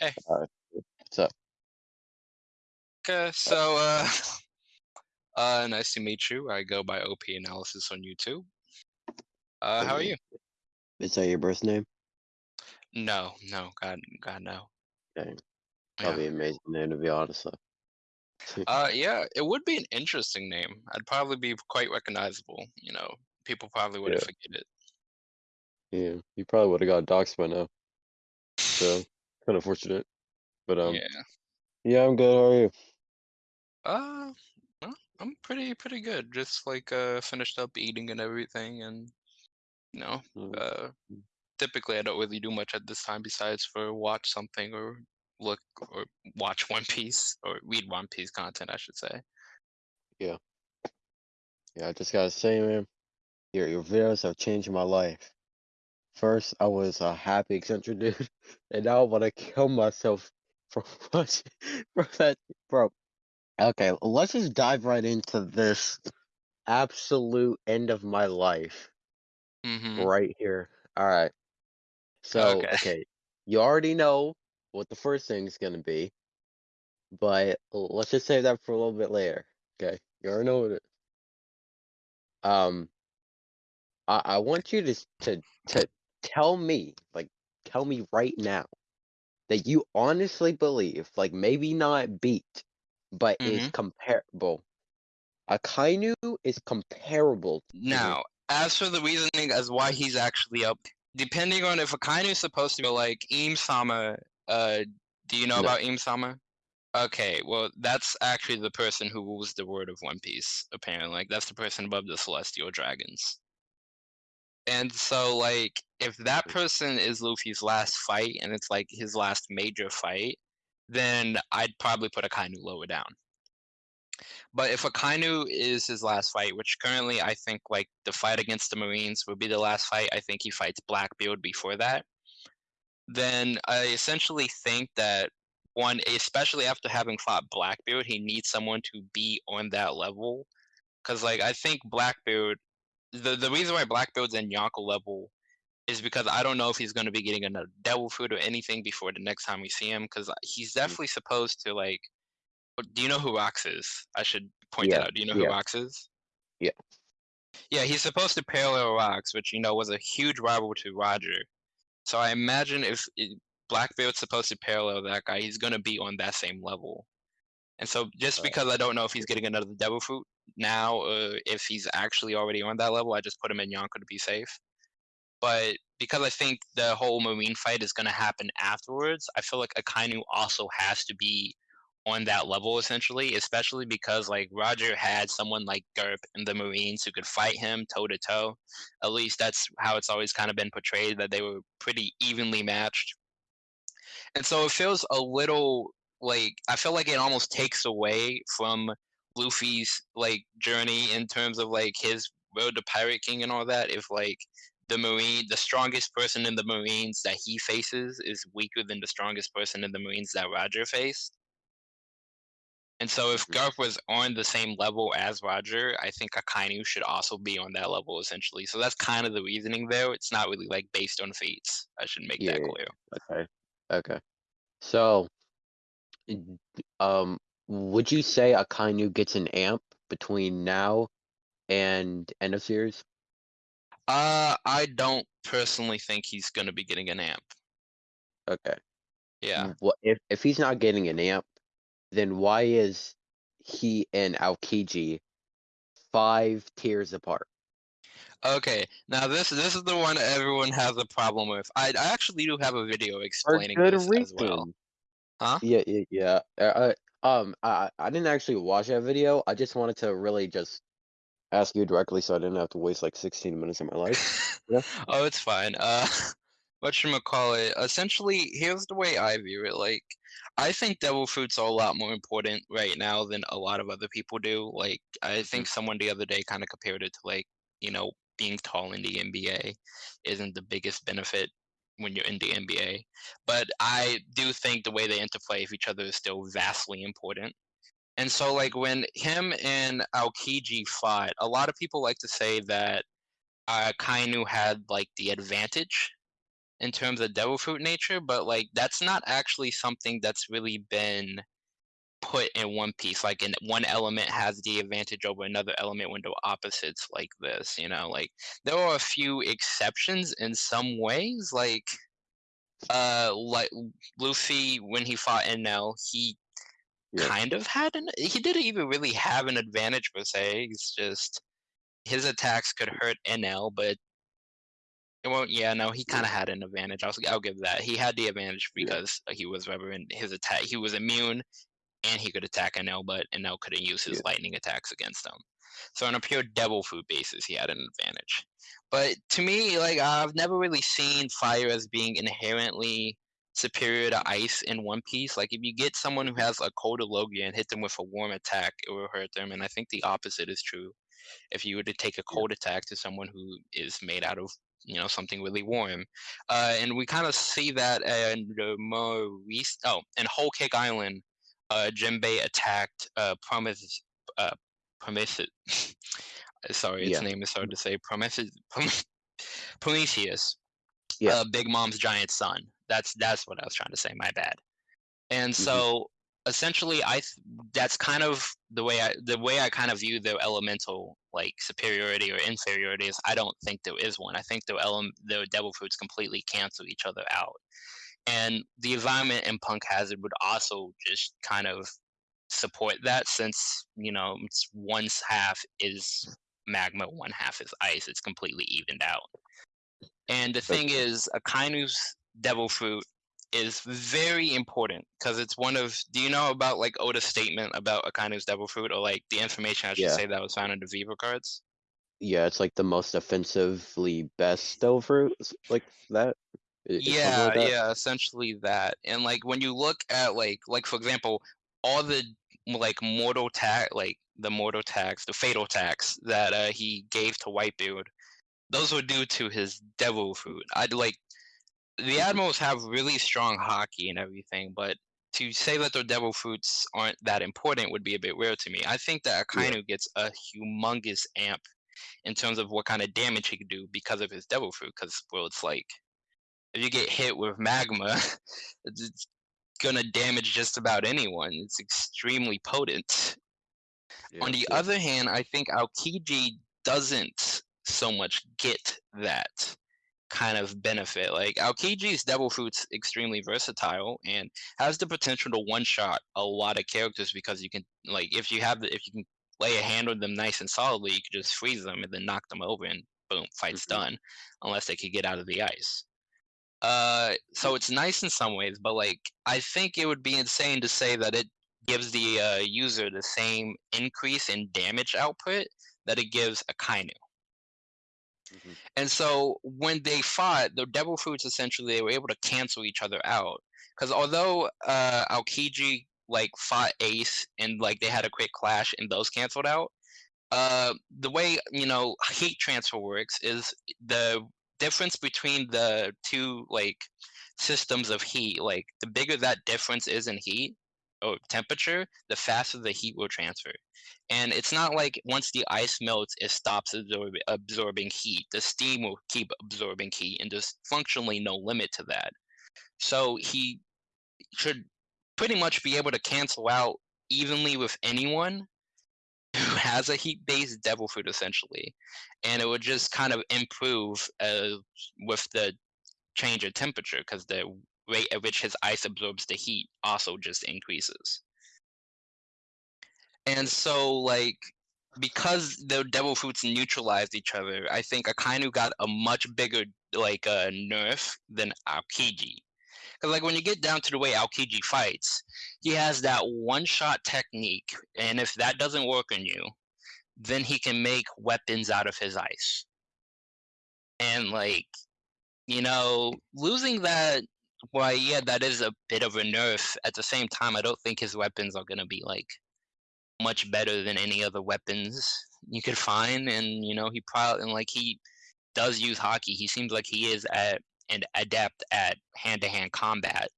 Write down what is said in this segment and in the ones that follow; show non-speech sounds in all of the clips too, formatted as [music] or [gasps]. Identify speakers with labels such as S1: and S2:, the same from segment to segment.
S1: Hey.
S2: What's up?
S1: Okay, so uh, [laughs] uh, nice to meet you. I go by OP Analysis on YouTube. Uh, how are you?
S2: Is that your birth name?
S1: No, no, God, God, no.
S2: Okay.
S1: Yeah.
S2: Probably an amazing name to be honest though. [laughs]
S1: Uh, yeah, it would be an interesting name. I'd probably be quite recognizable. You know, people probably wouldn't
S2: Yeah,
S1: forget it.
S2: yeah. You probably would have got doxxed by now. So. Kind of fortunate. But um
S1: Yeah.
S2: yeah, I'm good. How are you?
S1: Uh, well, I'm pretty, pretty good. Just like uh, finished up eating and everything, and you know,
S2: Mm,
S1: uh, typically I don't really do much at this time besides for watch something or look or watch One Piece or read One Piece content, I should say.
S2: Yeah. Yeah, I just gotta say, man, your your videos have changed my life. First I was a happy eccentric dude, [laughs] and now I wanna kill myself from [laughs] watching from that bro. Okay, let's just dive right into this absolute end of my life
S1: Mm-hmm.
S2: right here. Alright. So,
S1: Okay.
S2: okay, you already know what the first thing is gonna be, but let's just save that for a little bit later. Okay, you already know what it. Um, I I want you to to to tell me, like, tell me right now that you honestly believe, like, maybe not beat, but is
S1: Mm-hmm.
S2: comparable. Akainu is comparable to.
S1: Now, as for the reasoning as why he's actually up, depending on if Akainu is supposed to be like Im Sama, uh, do you know
S2: No.
S1: about Im Sama? Okay, well, that's actually the person who rules the world of One Piece, apparently. Like, that's the person above the Celestial Dragons. And so, like, if that person is Luffy's last fight and it's like his last major fight, then I'd probably put Akainu lower down. But if Akainu is his last fight, which currently I think like the fight against the Marines would be the last fight, I think he fights Blackbeard before that. Then I essentially think that one, especially after having fought Blackbeard, he needs someone to be on that level. Cause like I think Blackbeard, the the reason why Blackbeard's in Yonko level is because I don't know if he's going to be getting another devil fruit or anything before the next time we see him. Because he's
S2: Mm,
S1: definitely supposed to like. Do you know who Rox is? I should point that
S2: Yeah,
S1: out. Do you know who
S2: yeah,
S1: Rox is?
S2: yeah.
S1: Yeah, he's supposed to parallel Rox, which you know was a huge rival to Roger. So I imagine if Blackbeard's supposed to parallel that guy, he's going to be on that same level. And so just
S2: Uh,
S1: because I don't know if he's getting another devil fruit now, or if he's actually already on that level, I just put him in Yonko to be safe. But because I think the whole Marine fight is going to happen afterwards, I feel like Akainu also has to be on that level essentially, especially because like Roger had someone like Garp in the Marines who could fight him toe to toe. At least that's how it's always kind of been portrayed that they were pretty evenly matched. And so it feels a little like I feel like it almost takes away from Luffy's like journey in terms of like his road to Pirate King and all that. If like the Marine, the strongest person in the Marines that he faces is weaker than the strongest person in the Marines that Roger faced. And so if
S2: mhm.
S1: Garp was on the same level as Roger, I think Akainu should also be on that level essentially. So that's kind of the reasoning there. It's not really like based on feats. I should make
S2: Yeah,
S1: that clear.
S2: okay, okay. So, um, would you say Akainu gets an amp between now and end of series?
S1: Uh, I don't personally think he's gonna be getting an amp.
S2: Okay.
S1: Yeah.
S2: What if if he's not getting an amp, then why is he and Aokiji five tiers apart?
S1: Okay. Now this this is the one everyone has a problem with. I I actually do have a video explaining
S2: good
S1: this as well. Huh?
S2: Yeah, yeah, yeah. Uh, uh, um, I I didn't actually watch that video. I just wanted to really just ask you directly, so I didn't have to waste like 16 minutes of my life. Yeah. [laughs]
S1: oh, it's fine. Uh, [laughs] whatchamacallit, essentially, here's the way I view it. Like, I think devil fruits are a lot more important right now than a lot of other people do. Like, I
S2: Mhm.
S1: think someone the other day kind of compared it to like, you know, being tall in the NBA isn't the biggest benefit when you're in the NBA. But I do think the way they interplay with each other is still vastly important. And so, like, when him and Aokiji fought, a lot of people like to say that uh, Kainu had like the advantage in terms of devil fruit nature, but, like, that's not actually something that's really been put in One Piece, like, in one element has the advantage over another element when they're opposites like this, you know, like, there are a few exceptions in some ways, like, uh, like, Luffy, when he fought Enel, he
S2: Yeah.
S1: kind of had an he didn't even really have an advantage per se, it's just his attacks could hurt Enel but it won't yeah, no, he kinda had an advantage, I'll I'll give that, he had the advantage
S2: Yeah.
S1: because he was reverend his attack he was immune, and he could attack Enel, but Enel couldn't use his
S2: Yeah.
S1: lightning attacks against him. So on a pure devil food basis, he had an advantage. But to me, like, I've never really seen fire as being inherently superior to ice in One Piece, like, if you get someone who has a Cold Logia and hit them with a warm attack, it will hurt them, and I think the opposite is true. If you were to take a cold attack to someone who is made out of, you know, something really warm. Uh, and we kinda see that in the more rec oh, in Whole Cake Island, uh, Jinbei attacked, uh, Promise uh, Promise [laughs] sorry, its
S2: Yeah.
S1: name is hard to say, Prome [laughs] Prometheus,
S2: Yeah.
S1: uh, Big Mom's giant son. That's that's what I was trying to say, my bad. And
S2: Mhm.
S1: so, essentially, I th that's kind of the way I the way I kind of view the elemental, like, superiority or inferiority is I don't think there is one, I think the elem the devil fruits completely cancel each other out. And the environment in Punk Hazard would also just kind of support that since, you know, it's one's half is magma, one half is ice, it's completely evened out. And the thing is, Akainu's devil fruit is very important because it's one of do you know about, like, Oda's statement about Akainu's devil fruit or, like, the information, I should
S2: Yeah.
S1: say, that was found in the Vivre cards?
S2: Yeah, it's, like, the most offensively best devil fruit like that? I is something
S1: Yeah,
S2: like
S1: yeah, essentially that, and, like, when you look at, like like, for example, all the, like, mortal ta like, the mortal attacks, the fatal attacks that, uh, he gave to Whitebeard, those were due to his devil fruit. I'd like the
S2: Mhm.
S1: admirals have really strong haki and everything, but to say that their devil fruits aren't that important would be a bit weird to me. I think that
S2: Yeah.
S1: Akainu gets a humongous amp in terms of what kinda damage he could do because of his devil fruit, 'cause, well, it's like, if you get hit with magma, [laughs] it's gonna damage just about anyone, it's extremely potent. On the
S2: yeah.
S1: other hand, I think Aokiji doesn't so much get that kind of benefit, like, Aokiji's devil fruit's extremely versatile and has the potential to one-shot a lot of characters because you can like, if you have the if you can lay a hand on them nice and solidly, you can just freeze them and then knock them over and boom, fight's
S2: Mhm.
S1: done, unless they could get out of the ice. Uh, so it's nice in some ways, but, like, I think it would be insane to say that it gives the, uh, user the same increase in damage output that it gives Akainu.
S2: Mhm.
S1: And so, when they fought, the devil fruits essentially, they were able to cancel each other out. Because although, uh, Aokiji, like, fought Ace and, like, they had a quick clash and those canceled out, uh, the way, you know, heat transfer works is the difference between the 2, like, systems of heat, like, the bigger that difference is in heat or temperature, the faster the heat will transfer. And it's not like once the ice melts, it stops absorb absorbing heat, the steam will keep absorbing heat, and there's functionally no limit to that. So, he should pretty much be able to cancel out evenly with anyone who has a heat-based devil fruit, essentially, and it would just kind of improve, uh, with the change of temperature because the rate at which his ice absorbs the heat also just increases. And so, like, because the devil fruits neutralized each other, I think Akainu got a much bigger, like, uh, nerf than Aokiji. 'Cause, like, when you get down to the way Aokiji fights, he has that one-shot technique, and if that doesn't work on you, then he can make weapons out of his ice. And, like, you know, losing that why, yeah, that is a bit of a nerf, at the same time, I don't think his weapons are gonna be, like, much better than any other weapons you could find, and, you know, he probably and, like, he does use haki. he seems like he is at an adept at hand-to-hand combat.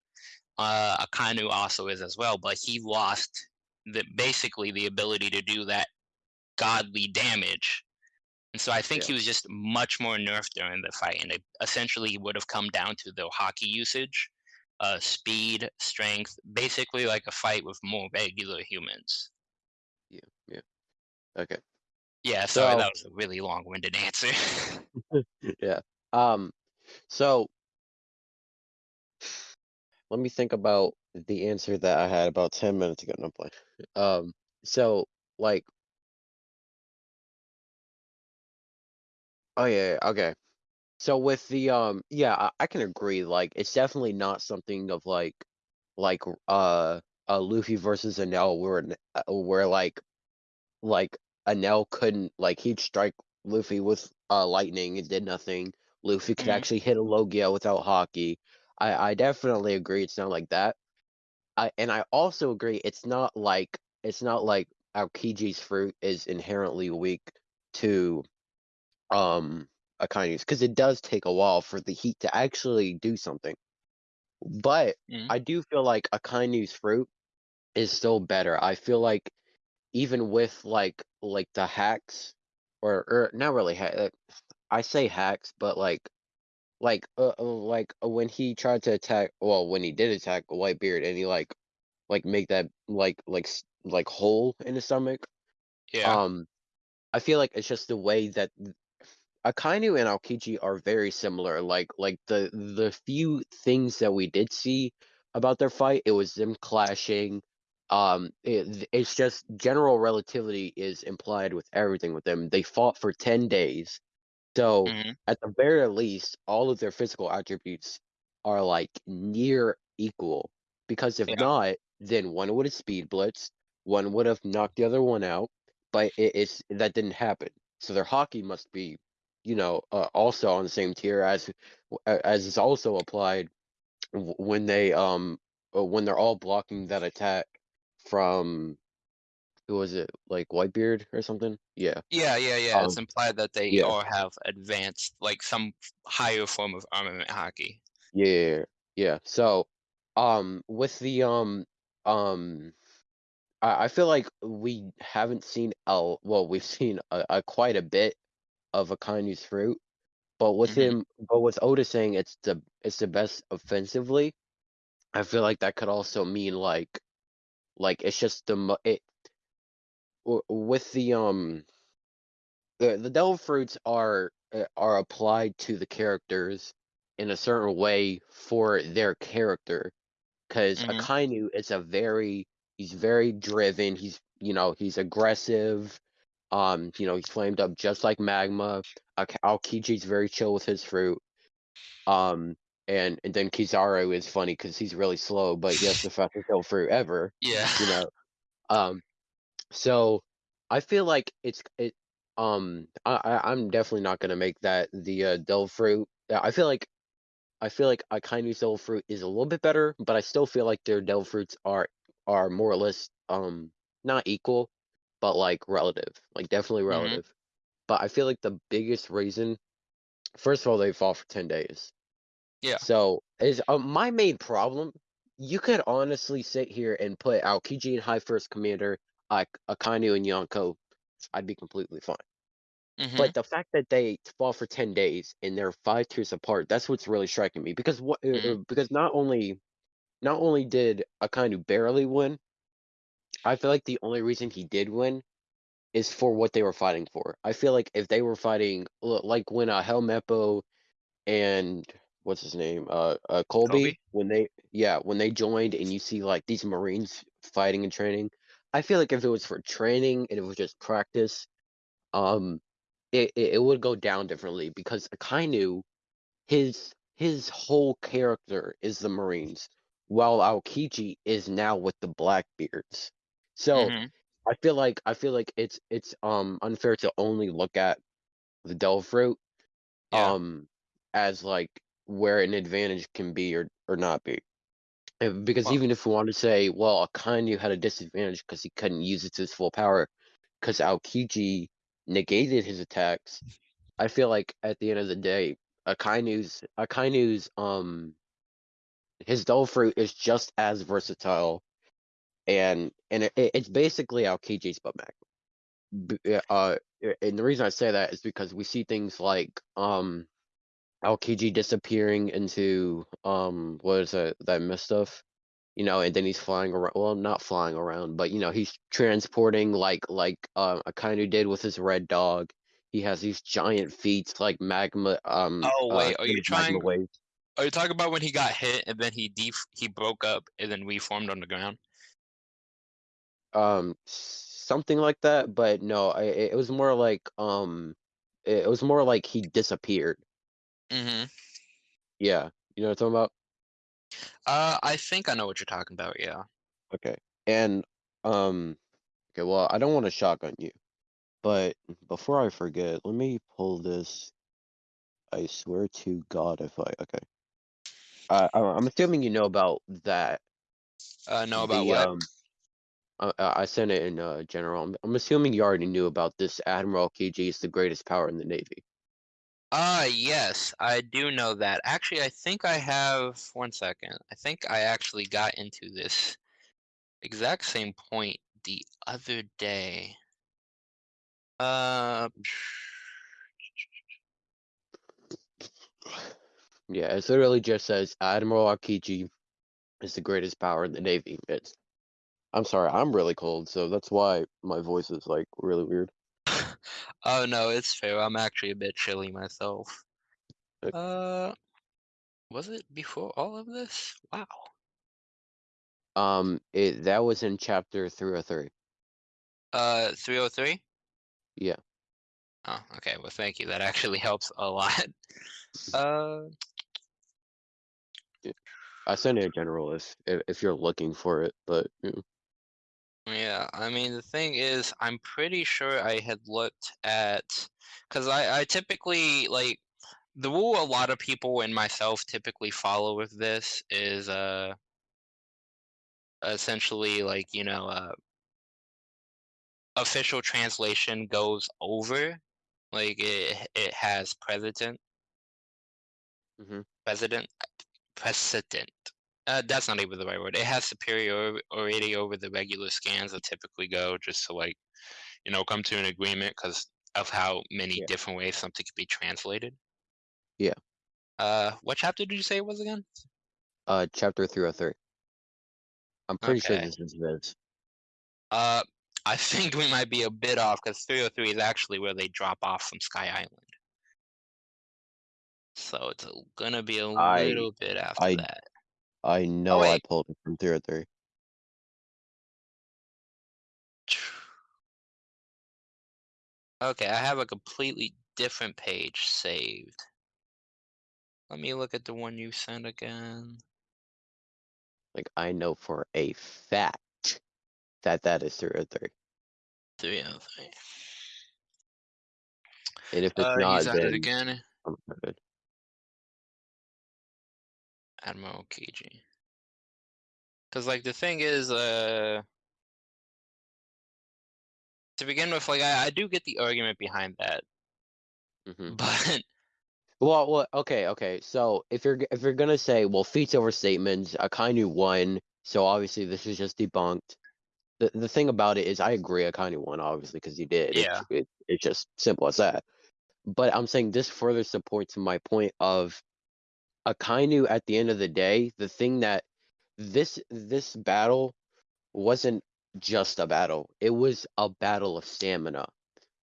S1: Uh, Akainu also is as well, but he lost the basically, the ability to do that godly damage And so I think
S2: Yeah.
S1: he was just much more nerfed during the fight, and it essentially would have come down to the haki usage, uh, speed, strength, basically like a fight with more regular humans.
S2: Yeah, yeah. Okay.
S1: Yeah, sorry,
S2: So
S1: that was a really long-winded answer. [laughs] [laughs]
S2: yeah. Um, so let me think about the answer that I had about 10 minutes ago. No I'm. Um, so like oh yeah, yeah, okay. So with the um yeah, I, I can agree. Like it's definitely not something of like like uh a Luffy versus Enel where N- uh, where like like Enel couldn't like he'd strike Luffy with uh lightning and did nothing. Luffy could
S1: Mhm,
S2: actually hit a Logia without haki. I I definitely agree it's not like that. I and I also agree it's not like it's not like Aokiji's fruit is inherently weak to um Akainu's because it does take a while for the heat to actually do something. But
S1: mhm,
S2: I do feel like Akainu's fruit is still better. I feel like even with like like the hacks or or not really ha- I say hacks, but like like uh, uh, like uh, when he tried to attack well when he did attack Whitebeard and he like like make that like like s- like hole in his stomach
S1: yeah,
S2: um I feel like it's just the way that Akainu and Aokiji are very similar. Like like the the few things that we did see about their fight, it was them clashing. Um, it, it's just general relativity is implied with everything with them. They fought for ten days, so
S1: mhm,
S2: at the very least, all of their physical attributes are like near equal. Because if
S1: yeah,
S2: not, then one would have speed blitzed, one would have knocked the other one out. But it, it's that didn't happen. So their haki must be, you know, uh, also on the same tier as as is also applied w- when they um uh, when they're all blocking that attack from who was it like Whitebeard or something? Yeah.
S1: yeah, yeah, yeah, it's
S2: Um.
S1: implied that they
S2: Yeah.
S1: all have advanced, like, some higher form of armament haki.
S2: Yeah, yeah. So, um, with the um, um, I, I feel like we haven't seen a well, we've [laughs] seen a, a quite a bit of Akainu's fruit, but with
S1: Mhm,
S2: him, but with Oda saying it's the it's the best offensively, I feel like that could also mean like like it's just the it with the um the the devil fruits are uh, are applied to the characters in a certain way for their character because
S1: mhm,
S2: Akainu is a very he's very driven. He's you know he's aggressive. Um, you know he's flamed up just like magma. Ak- Aokiji's very chill with his fruit. Um, and and then Kizaru is funny because he's really slow, but he has the [laughs] fastest hill fruit ever.
S1: yeah,
S2: You know. Um, so I feel like it's it. Um, I, I I'm definitely not gonna make that the uh, devil fruit. Yeah, I feel like I feel like Akainu's devil fruit is a little bit better, but I still feel like their devil fruits are are more or less um not equal, but like relative, like definitely
S1: mhm,
S2: relative. But I feel like the biggest reason, first of all, they fall for ten days.
S1: yeah,
S2: So is uh, my main problem. You could honestly sit here and put Aokiji in High First Commander, like Akainu and Yonko. I'd be completely fine.
S1: mhm,
S2: But the fact that they fall for 10 days and they're 5 tiers apart, that's what's really striking me because what uh, uh,
S1: mhm,
S2: because not only not only did Akainu barely win, I feel like the only reason he did win is for what they were fighting for. I feel like if they were fighting like when uh, Helmeppo and what's his name? Uh, uh
S1: Kobe?
S2: Colby when they yeah, when they joined and you see like these Marines fighting and training, I feel like if it was for training and it was just practice, um it, it, it would go down differently because Akainu, his his whole character is the Marines, while Aokiji is now with the Blackbeards. So
S1: Mhm,
S2: I feel like I feel like it's it's um unfair to only look at the devil fruit
S1: yeah,
S2: um as like where an advantage can be or or not be. And Because even if we want to say, well, Akainu had a disadvantage because he couldn't use it to his full power, because Aokiji negated his attacks, I feel like at the end of the day, Akainu's Akainu's um his devil fruit is just as versatile and and it, it's basically Aokiji's butt b- yeah, uh, and the reason I say that is because we see things like um Aokiji disappearing into um what is that that mist stuff, you know, and then he's flying around. Well, not flying around, but you know, he's transporting like like uh, Akainu did with his red dog. He has these giant feet like magma. Um,
S1: Oh
S2: uh,
S1: wait, are you trying are you talking about when he got hit and then he def he broke up and then reformed on the ground?
S2: Um, something like that, but no, I, it was more like um, it was more like he disappeared.
S1: Mm-hmm.
S2: Yeah, you know what I'm talking about.
S1: Uh, I think I know what you're talking about. Yeah.
S2: Okay. And um okay, well, I don't want to shotgun you. But before I forget, let me pull this. I swear to God if I okay. Uh, I'm assuming you know about that.
S1: Uh, know about
S2: The
S1: what?
S2: um I, I sent it in uh general. I'm, I'm assuming you already knew about this Admiral Kiji is the greatest power in the Navy.
S1: Ah, yes, I do know that. Actually, I think I have one second. I think I actually got into this exact same point the other day. Uh,
S2: Yeah, it literally just says Admiral Akiji is the greatest power in the Navy. It's I'm sorry, I'm really cold, so that's why my voice is like really weird.
S1: Oh no, it's fair. I'm actually a bit chilly myself. Uh, was it before all of this? Wow.
S2: Um, it that was in chapter 303.
S1: Uh, 303?
S2: Yeah.
S1: Oh, okay. Well, thank you. That actually [laughs] helps a lot. Uh,
S2: I sent it in general if if, if you're looking for it, but you know,
S1: yeah, I mean, the thing is, I'm pretty sure I had looked at, because I, I typically, like, the rule a lot of people and myself typically follow with this is, uh, essentially, like, you know, uh, official translation goes over, like, it, it has precedent,
S2: Mhm.
S1: precedent, precedent. Uh, that's not even the right word. It has superiority over the regular scans that typically go just to like, you know, come to an agreement because of how many
S2: Yeah.
S1: different ways something could be translated.
S2: Yeah.
S1: Uh, what chapter did you say it was again?
S2: uh, chapter 303. I'm pretty sure this is this.
S1: Uh, I [laughs] think we might be a bit off because 303 is actually where they drop off from Sky Island. So it's a- gonna be a
S2: I-
S1: little bit after
S2: I-
S1: that.
S2: I know I
S1: wait.
S2: pulled it from 303.
S1: Okay, I have a completely different page saved. Let me look at the one you sent again.
S2: Like I know for a fact that that is 303.
S1: 303.
S2: And if it's
S1: Uh,
S2: not,
S1: at it
S2: then
S1: again.
S2: I'm good.
S1: Admiral KG. Because, like, the thing is, uh, to begin with, like, I, I do get the argument behind that,
S2: hmm
S1: but
S2: Well, well, okay, okay. So if you're if you're gonna say, well, feats over statements, Akainu won, so obviously this is just debunked. The the thing about it is, I agree, Akainu won, obviously, because he did.
S1: Yeah.
S2: It's, it, it's just simple as that. But I'm saying this further supports my point of Akainu. At the end of the day, the thing that this this battle wasn't just a battle; it was a battle of stamina.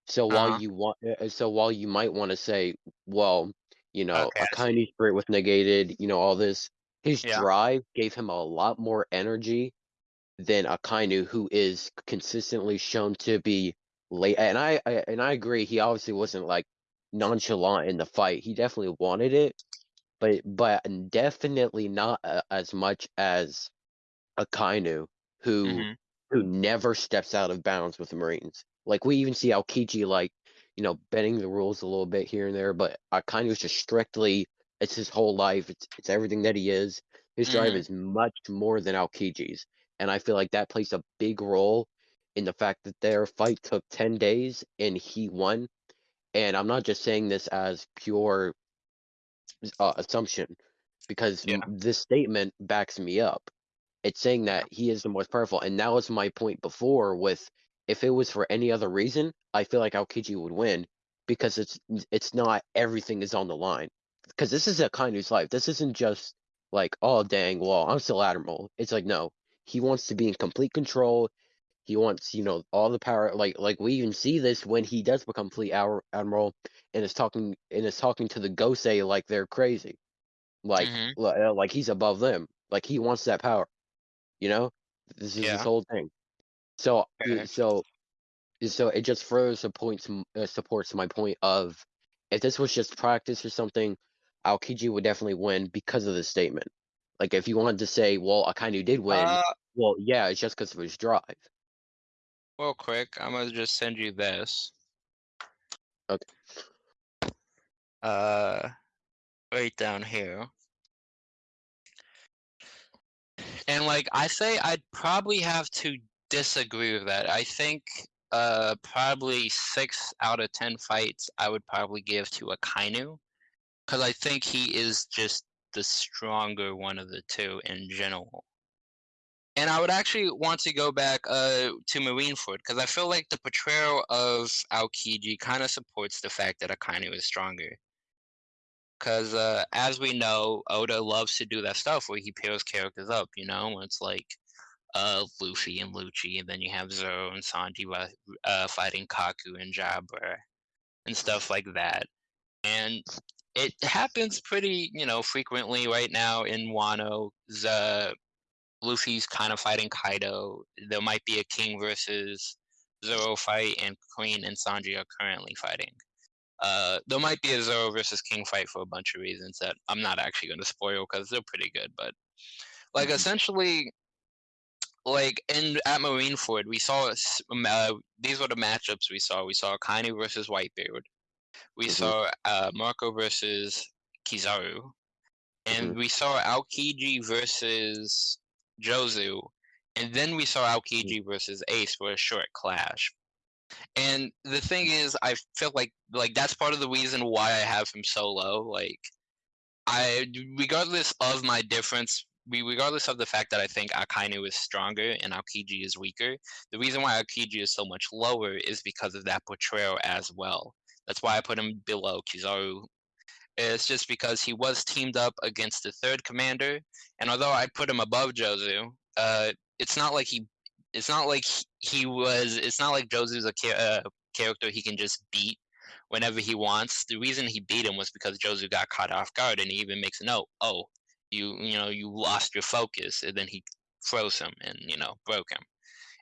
S2: So while
S1: Uh-huh.
S2: you want, uh, so while you might want to say, well, you know,
S1: Okay,
S2: Akainu spirit was negated, you know, all this, his
S1: Yeah.
S2: drive gave him a lot more energy than Akainu, who is consistently shown to be late. And I, I and I agree, he obviously wasn't like nonchalant in the fight. He definitely wanted it, but but definitely not uh, as much as Akainu, who
S1: hmm
S2: who never steps out of bounds with the Marines. Like we even see Aokiji like, you know, bending the rules a little bit here and there, but Akainu is just strictly it's his whole life. It's it's everything that he is. His drive
S1: Mhm.
S2: is much more than Aokiji's. And I feel like that plays a big role in the fact that their fight took 10 days and he won. And I'm not just saying this as pure uh, assumption because
S1: Yeah.
S2: this statement backs me up. It's saying that he is the most powerful, and that was my point before with if it was for any other reason, I feel like Aokiji would win because it's it's not everything is on the line. Because this is Akainu's life. This isn't just like, oh dang, well, I'm still Admiral. It's like no, he wants to be in complete control. He wants, you know, all the power. Like like we even see this when he does become fleet Ad- admiral and is talking and is talking to the Gosei like they're crazy, like
S1: Mhm.
S2: uh, like he's above them. Like he wants that power. You know, this is
S1: Yeah.
S2: this whole thing. So
S1: Okay.
S2: so so it just further supports uh, supports my point of if this was just practice or something, Aokiji would definitely win because of the statement. Like if you wanted to say, well, Akainu did win,
S1: Uh,
S2: well, yeah, it's just because of his drive.
S1: Real quick, I'm gonna just send you this.
S2: Okay.
S1: Uh, right down here. And like I say, I'd probably have to disagree with that. I think uh probably six out of ten fights I would probably give to Akainu. Cause I think he is just the stronger one of the two in general. And I would actually want to go back uh to Marineford because I feel like the portrayal of Aokiji kind of supports the fact that Akainu is stronger. Because uh, as we know, Oda loves to do that stuff where he pairs characters up. You know, it's like uh, Luffy and Lucci, and then you have Zoro and Sanji uh, fighting Kaku and Jabra and stuff like that. And it happens pretty, you know, frequently right now in Wano. Z- Luffy's kind of fighting Kaido. There might be a King versus Zoro fight, and Queen and Sanji are currently fighting. Uh, there might be a Zoro versus King fight for a bunch of reasons that I'm not actually going to spoil because they're pretty good. But like
S2: Mhm.
S1: essentially, like in at Marineford, we saw uh, these were the matchups we saw. We saw Kainu versus Whitebeard. We
S2: Mhm.
S1: saw uh, Marco versus Kizaru, and
S2: Mhm.
S1: we saw Aokiji versus Jozu, and then we saw Aokiji mm. versus Ace for a short clash. And the thing is, I feel like like that's part of the reason why I have him so low. Like, I regardless of my difference, regardless of the fact that I think Akainu is stronger and Aokiji is weaker, the reason why Aokiji is so much lower is because of that portrayal as well. That's why I put him below Kizaru. It's just because he was teamed up against the third commander, and although I put him above Jozu, uh, it's not like he it's not like he- was it's not like Jozu's a uh, character he can just beat whenever he wants. The reason he beat him was because Jozu got caught off guard and he even makes a note, "Oh, you you know, you lost your focus." And then he froze him and, you know, broke him.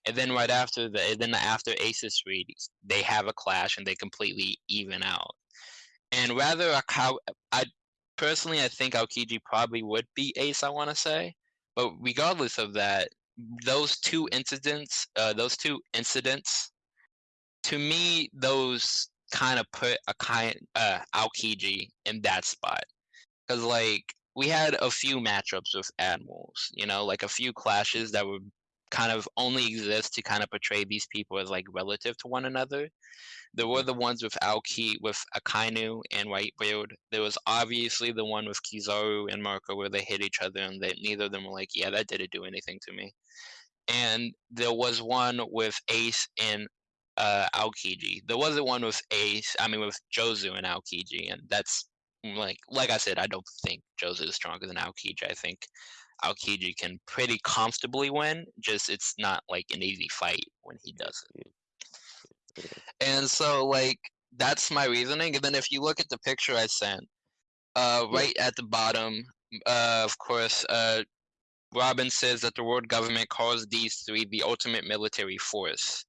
S1: And then right after the then after Aces read, they have a clash and they completely even out. And rather I personally I think Aokiji probably would be Ace, I want to say. But regardless of that, those two incidents, uh, those two incidents, to me, those kind of put a kind uh Aokiji in that spot. Cause like we had a few matchups with admirals, you know, like a few clashes that would kind of only exist to kind of portray these people as like relative to one another. There were the ones with Aoki with Akainu and Whitebeard. There was obviously the one with Kizaru and Marco where they hit each other and they neither of them were like, yeah, that didn't do anything to me. And there was one with Ace and uh Aokiji. There was the one with Ace, I mean with Jozu and Aokiji, and that's like like I said, I don't think Jozu is stronger than Aokiji. I think Aokiji can pretty comfortably win, just it's not like an easy fight when he does it. And so like that's my reasoning. And then if you look at the picture I sent, uh right at the bottom, uh of course, uh Robin says that the world government calls these three the ultimate military force,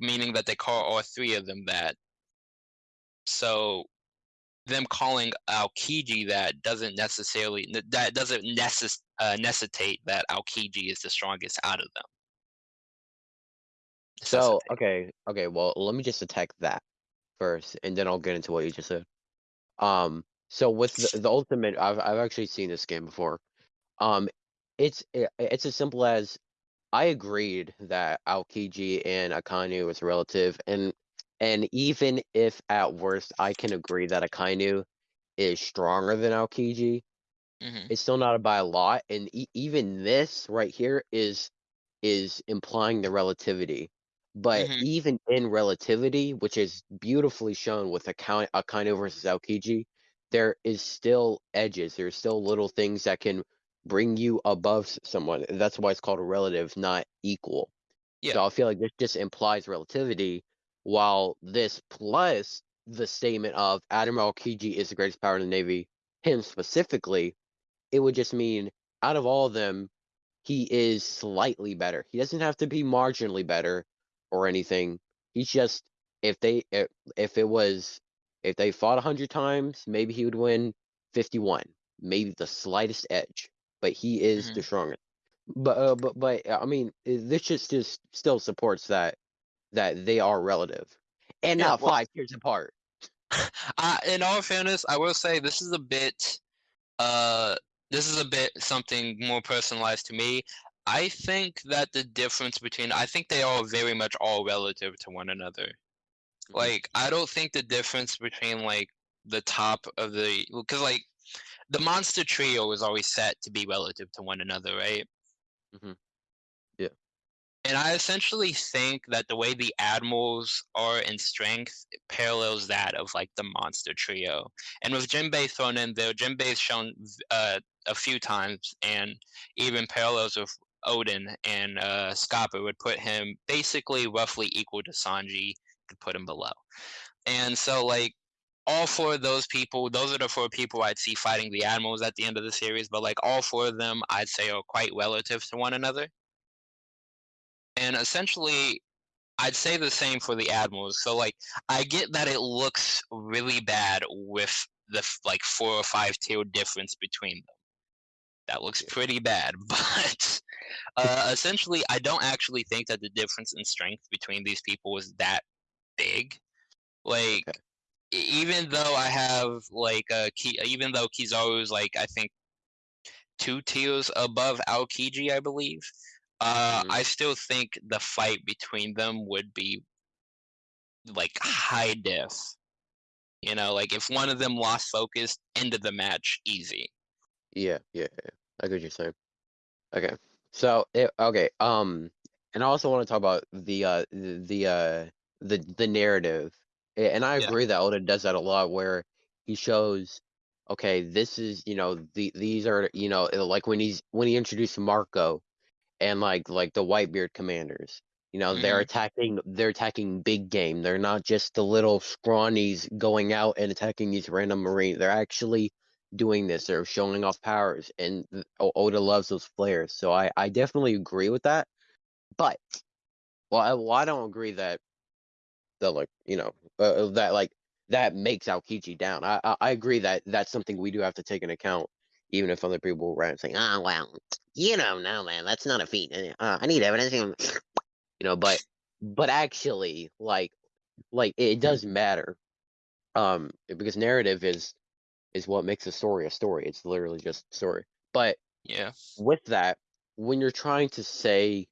S1: meaning that they call all three of them that. So them calling Aokiji that doesn't necessarily that doesn't necess- uh, necessitate that Aokiji is the strongest out of them.
S2: So okay, okay. Well, let me just attack that first, and then I'll get into what you just said. Um, so with the, the ultimate, I've I've actually seen this game before. Um, it's i- it's as simple as I agreed that Aokiji and Akainu is relative, and and even if at worst I can agree that Akainu is stronger than Aokiji,
S1: Mhm.
S2: it's still not by a lot. And e- even this right here is is implying the relativity But
S1: Mhm.
S2: even in relativity, which is beautifully shown with Akai Akainu versus Aokiji, there is still edges. There's still little things that can bring you above someone. That's why it's called a relative, not equal.
S1: Yeah.
S2: So I feel like this just implies relativity, while this plus the statement of Admiral Aokiji is the greatest power in the Navy, him specifically, it would just mean out of all of them, he is slightly better. He doesn't have to be marginally better or anything. He's just if they if, if it was if they fought 100 times, maybe he would win 51, maybe the slightest edge, but he is the
S1: Mhm.
S2: strongest. But uh, but but I mean, this just just still supports that that they are relative and
S1: Yeah,
S2: not
S1: well
S2: five years apart. [laughs]
S1: Uh, in all fairness, I will say this is a bit, uh, this is a bit something more personalized to me. I think that the difference between, I think they are very much all relative to one another.
S2: Mhm.
S1: Like, I don't think the difference between like the top of the, because like the monster trio is always set to be relative to one another, right?
S2: Mhm. Yeah.
S1: And I essentially think that the way the admirals are in strength parallels that of like the monster trio. And with Jinbei thrown in there, Jinbei's shown uh, a few times, and even parallels with Odin and uh, Scappa would put him basically roughly equal to Sanji, to put him below. And so like all four of those people, those are the four people I'd see fighting the admirals at the end of the series. But like all four of them, I'd say are quite relative to one another. And essentially, I'd say the same for the admirals. So like, I get that it looks really bad with the like four or five tier difference between them. That looks pretty bad, [laughs] but [laughs] uh, essentially, I don't actually think that the difference in strength between these people was that big. Like,
S2: Okay.
S1: even though I have like uh, Ki- even though Kizaru's like I think two tiers above Aokiji, I believe. Uh,
S2: Mhm.
S1: I still think the fight between them would be like high diff. You know, like if one of them lost focus, end of the match, easy.
S2: Yeah, yeah, yeah. I get what you're saying. Okay. So it, okay, um, and I also want to talk about the uh the the uh the the narrative. And I
S1: Yeah.
S2: agree that Oda does that a lot where he shows okay, this is, you know, the these are, you know, like when he's when he introduced Marco and like like the Whitebeard commanders. You know, they're
S1: hmm
S2: attacking they're attacking big game. They're not just the little scrawnies going out and attacking these random marines. They're actually doing this. They're showing off powers, and O- Oda loves those flares. So I I definitely agree with that. But well, I, well, I don't agree that that like you know uh, uh, that like that makes Aokiji down. I, I I agree that that's something we do have to take into account, even if other people rant saying, "Ah, well, you don't know, man. That's not a feat. Uh, I need evidence." You know, but but actually, like like it does matter, um, because narrative is is what makes a story a story. It's literally just a story. But
S1: Yeah.
S2: with that, when you're trying to say,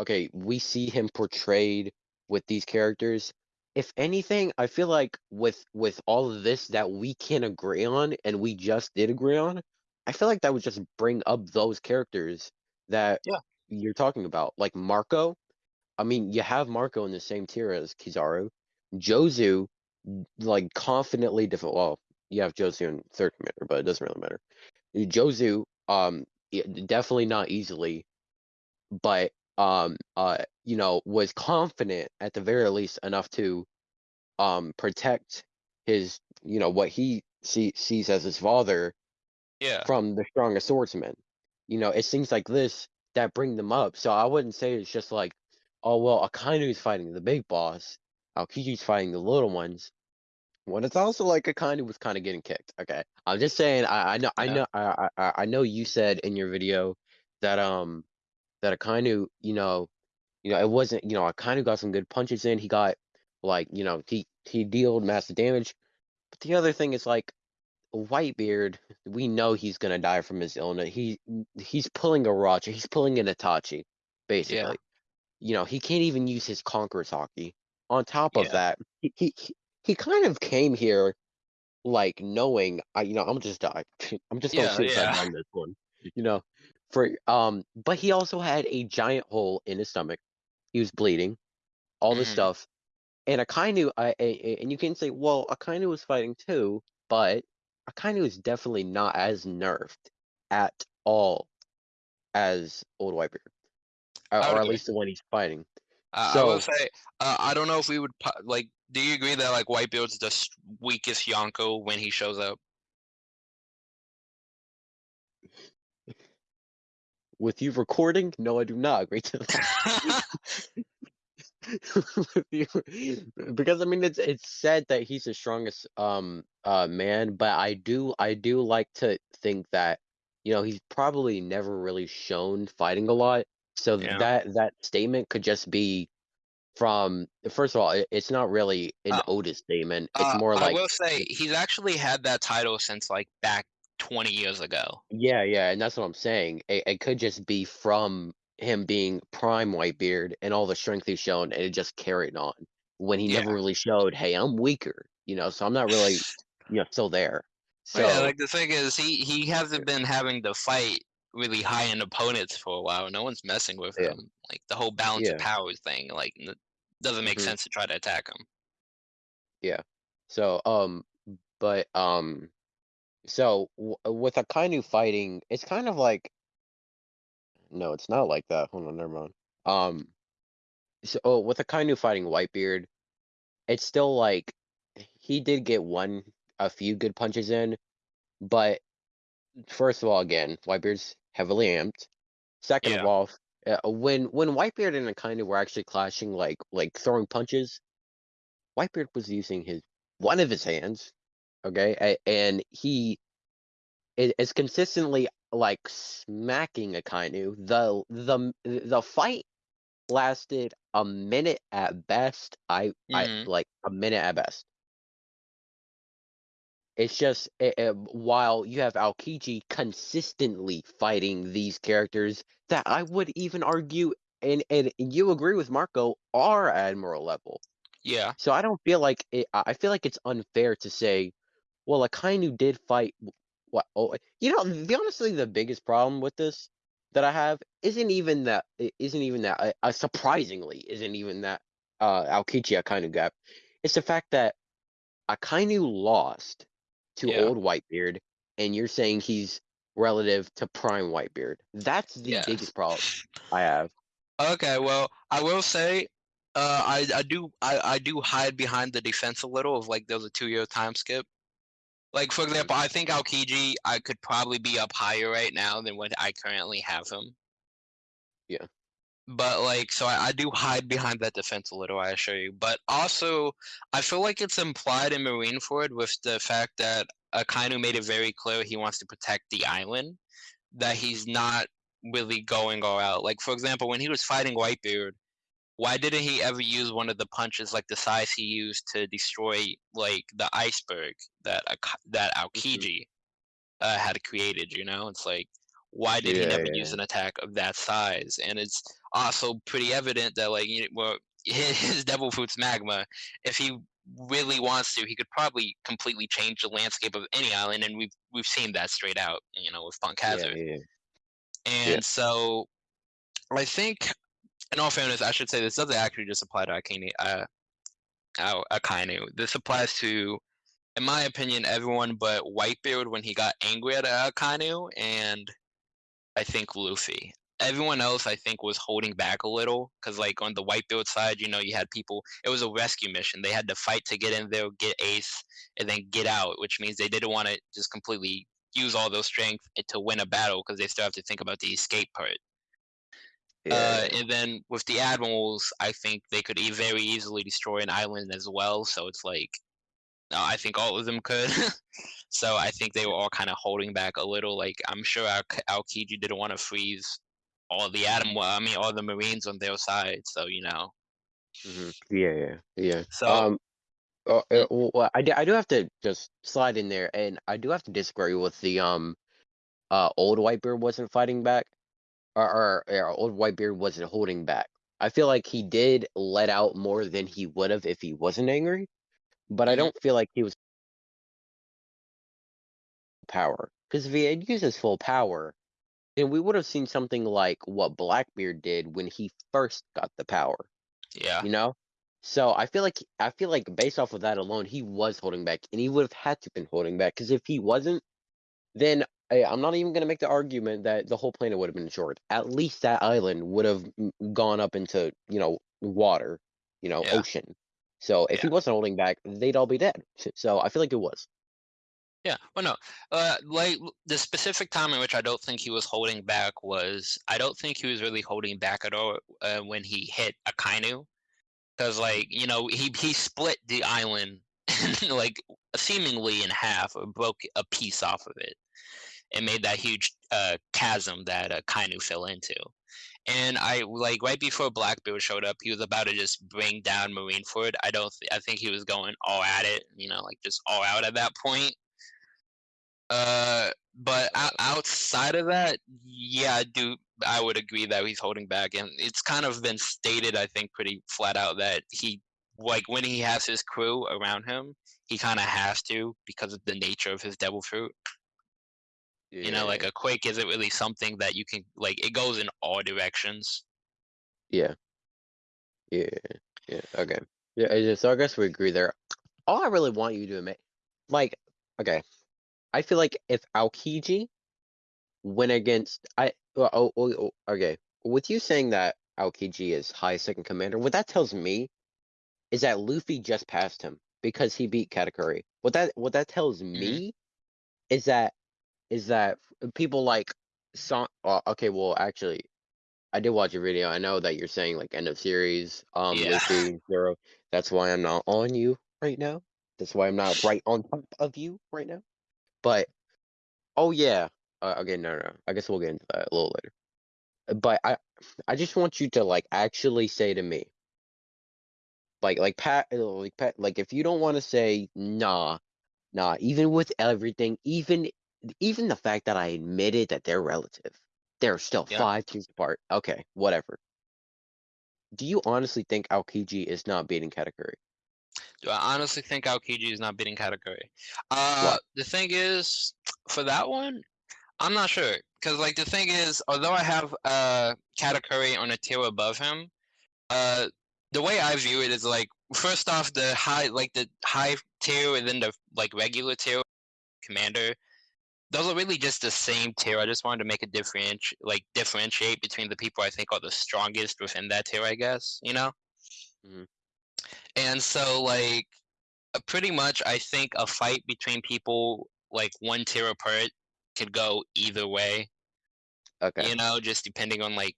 S2: okay, we see him portrayed with these characters, if anything, I feel like with with all of this that we can agree on and we just did agree on, I feel like that would just bring up those characters that
S1: Yeah.
S2: you're talking about. Like Marco, I mean, you have Marco in the same tier as Kizaru. Jozu, like confidently different. Well, you have Jozu in third commander, but it doesn't really matter. Jozu, um, definitely not easily, but um, uh, you know, was confident at the very least enough to um protect his, you know, what he see, sees as his father
S1: Yeah.
S2: from the strongest swordsman. You know, it's things like this that bring them up. So I wouldn't say it's just like, oh well, Akainu's fighting the big boss, Aokiji's fighting the little ones. When it's also like Akainu was kind of getting kicked. Okay, I'm just saying. I, I know, I know, I, I, I know you said in your video that um that Akainu, you know, you know, it wasn't, you know, Akainu got some good punches in. He got like, you know, he he dealt massive damage. But the other thing is like Whitebeard, we know he's gonna die from his illness. He he's pulling a Roger, he's pulling an Itachi,
S1: Yeah.
S2: basically. You know, he can't even use his Conqueror's haki. On top of
S1: Yeah.
S2: that, he he he kind of came here like knowing I you know, I'm just die. [laughs] I'm just gonna
S1: Yeah.
S2: suicide
S1: Yeah.
S2: bomb this one. You know, for um but he also had a giant hole in his stomach. He was bleeding. all this
S1: Mhm.
S2: stuff. And Akainu, I, a- and you can say, well, Akainu was fighting too, but Akainu is definitely not as nerfed at all as Old Whitebeard, or, or at least the one he's fighting.
S1: Uh, I will say, uh, I don't know if we would like. Do you agree that like Whitebeard's the weakest Yonko when he shows up?
S2: With you recording, no, I do not agree to that. [laughs] [laughs] Because I mean, it's it's said that he's the strongest um uh man, but I do I do like to think that you know he's probably never really shown fighting a lot, so
S1: Yeah.
S2: that that statement could just be from first of all, it, it's not really an
S1: Uh,
S2: Otis statement. It's
S1: Uh,
S2: more
S1: I
S2: like
S1: will say he's actually had that title since like back 20 years ago.
S2: Yeah, yeah, and that's what I'm saying. It, it could just be from him being prime Whitebeard and all the strength he's shown, and it just carried on when he
S1: Yeah.
S2: never really showed, hey, I'm weaker, you know, so I'm not really, [laughs] you know, still there. So
S1: yeah, like the thing is, he he hasn't been having to fight really high end opponents for a while. No one's messing with
S2: Yeah.
S1: him. Like the whole balance
S2: Yeah.
S1: of powers thing, like n- doesn't make
S2: Mhm.
S1: sense to try to attack him. Yeah.
S2: So um, but um, so w- with Akainu fighting, it's kind of like, no, it's not like that. Hold on, never mind. Um, so oh, with Akainu fighting Whitebeard, it's still like he did get one a few good punches in, but first of all, again, Whitebeard's heavily amped. Second of all, uh, when when Whitebeard and Akainu were actually clashing, like like throwing punches, Whitebeard was using his one of his hands, okay, and he i- is consistently like smacking Akainu. The the the fight lasted a minute at best. I I
S1: Mhm.
S2: like a minute at best. It's just eh, eh, while you have Aokiji consistently fighting these characters that I would even argue, and and you agree with Marco, are admiral level.
S1: Yeah.
S2: So I don't feel like it, I feel like it's unfair to say, well, Akainu did fight. What? Oh, you know, the honestly, the biggest problem with this that I have isn't even that. it Isn't even that. Uh, uh, surprisingly, isn't even that. Uh, Aokiji Akainu gap. It's the fact that Akainu lost to
S1: Yeah.
S2: old Whitebeard, and you're saying he's relative to prime Whitebeard. That's the
S1: Yeah.
S2: biggest problem [laughs] I have.
S1: Okay, well, I will say, uh, I I do I I do hide behind the defense a little of like there was a two year time skip. Like for example, I think Aokiji I could probably be up higher right now than what I currently have him.
S2: Yeah.
S1: But like, so I, I do hide behind that defense a little, I assure you. But also, I feel like it's implied in Marineford with the fact that Akainu made it very clear he wants to protect the island, that he's not really going all out. Like for example, when he was fighting Whitebeard, why didn't he ever use one of the punches like the size he used to destroy like the iceberg that that Aokiji uh, had created? You know, it's like why did he never
S2: yeah.
S1: use an attack of that size? And it's also pretty evident that like you know, well, his, [laughs] his devil fruits magma, if he really wants to, he could probably completely change the landscape of any island, and we've we've seen that straight out, you know, with Punk Hazard.
S2: Yeah, yeah.
S1: And so I think, in all fairness, I should say this doesn't actually just apply to Akainu. Uh, Akainu. This applies to, in my opinion, everyone but Whitebeard when he got angry at Akainu, and I think Luffy. Everyone else, I think, was holding back a little because, like, on the Whitebeard side, you know, you had people. It was a rescue mission. They had to fight to get in there, get Ace, and then get out, which means they didn't want to just completely use all those strength to win a battle because they still have to think about the escape part.
S2: yeah,
S1: Uh, and then with the admirals, I think they could e- very easily destroy an island as well. So it's like, uh, I think all of them could. [laughs] so I think they were all kind of holding back a little. Like I'm sure Al- Aokiji didn't want to freeze all the atom. well, I mean, all the marines on their side. So you know.
S2: Mhm. Yeah, yeah, yeah.
S1: So-
S2: um, uh,
S1: Mm.
S2: uh, well, I, d- I do have to just slide in there, and I do have to disagree with the um, uh, old Whitebeard wasn't fighting back, or, or, or old Whitebeard wasn't holding back. I feel like he did let out more than he would have if he wasn't angry, but I
S1: Mhm.
S2: don't feel like he was power. Because if he had used his full power, then we would have seen something like what Blackbeard did when he first got the power.
S1: Yeah.
S2: You know, So I feel like I feel like based off of that alone, he was holding back, and he would have had to been holding back because if he wasn't, then I, I'm not even gonna make the argument that the whole planet would have been short. At least that island would have mm, gone up into you know water, you know,
S1: Yeah.
S2: ocean. So if he wasn't holding back, they'd all be dead. So I feel like it was.
S1: Yeah, well, no, uh, like the specific time in which I don't think he was holding back was I don't think he was really holding back at all uh, when he hit Akainu, because like you know he he split the island [laughs] like seemingly in half or broke a piece off of it and made that huge uh, chasm that uh, Kainu fell into. And I like right before Blackbeard showed up, he was about to just bring down Marineford. I don't. Th- I think he was going all at it, you know, like just all out at that point. Uh, but outside of that, yeah, I do. I would agree that he's holding back, and it's kind of been stated, I think, pretty flat out that he, like, when he has his crew around him, he kind of has to because of the nature of his devil fruit. You know, like a quake isn't really something that you can like. It goes in all directions.
S2: Yeah. Yeah. Yeah. Okay. Yeah. yeah, So I guess we agree there. All I really want you to admit, like, okay, I feel like if Aokiji went against I oh, oh, oh, okay, with you saying that Aokiji is high second commander, what that tells me is that Luffy just passed him because he beat Katakuri. What that what that tells me is that is that people like Son. Uh, okay, well, actually, I did watch your video. I know that you're saying like end of series, um,
S1: Yeah.
S2: Luffy [laughs] zero. That's why I'm not on you right now. That's why I'm not [laughs] right on top of you right now. But oh yeah, uh, okay, no, no, I guess we'll get into that a little later. Uh, But I, I just want you to like actually say to me, like, like Pat, uh, like Pat, like if you don't want to say nah, nah, even with everything, even, even the fact that I admitted that they're relative, they're still
S1: Yeah.
S2: five teams apart. Okay, whatever. Do you honestly think Aokiji is not beating Katakuri?
S1: Do I honestly think Aokiji is not beating Katakuri. Uh, the thing is, for that one, I'm not sure. Because, like, the thing is, although I have uh, Katakuri on a tier above him, uh, the way I view it is, like, first off, the high, like, the high tier and then the, like, regular tier commander, those are really just the same tier. I just wanted to make a differenti- like, differentiate between the people I think are the strongest within that tier, I guess, you know?
S2: Mhm.
S1: And so, like, uh, pretty much, I think a fight between people like one tier apart could go either way.
S2: Okay.
S1: You know, just depending on like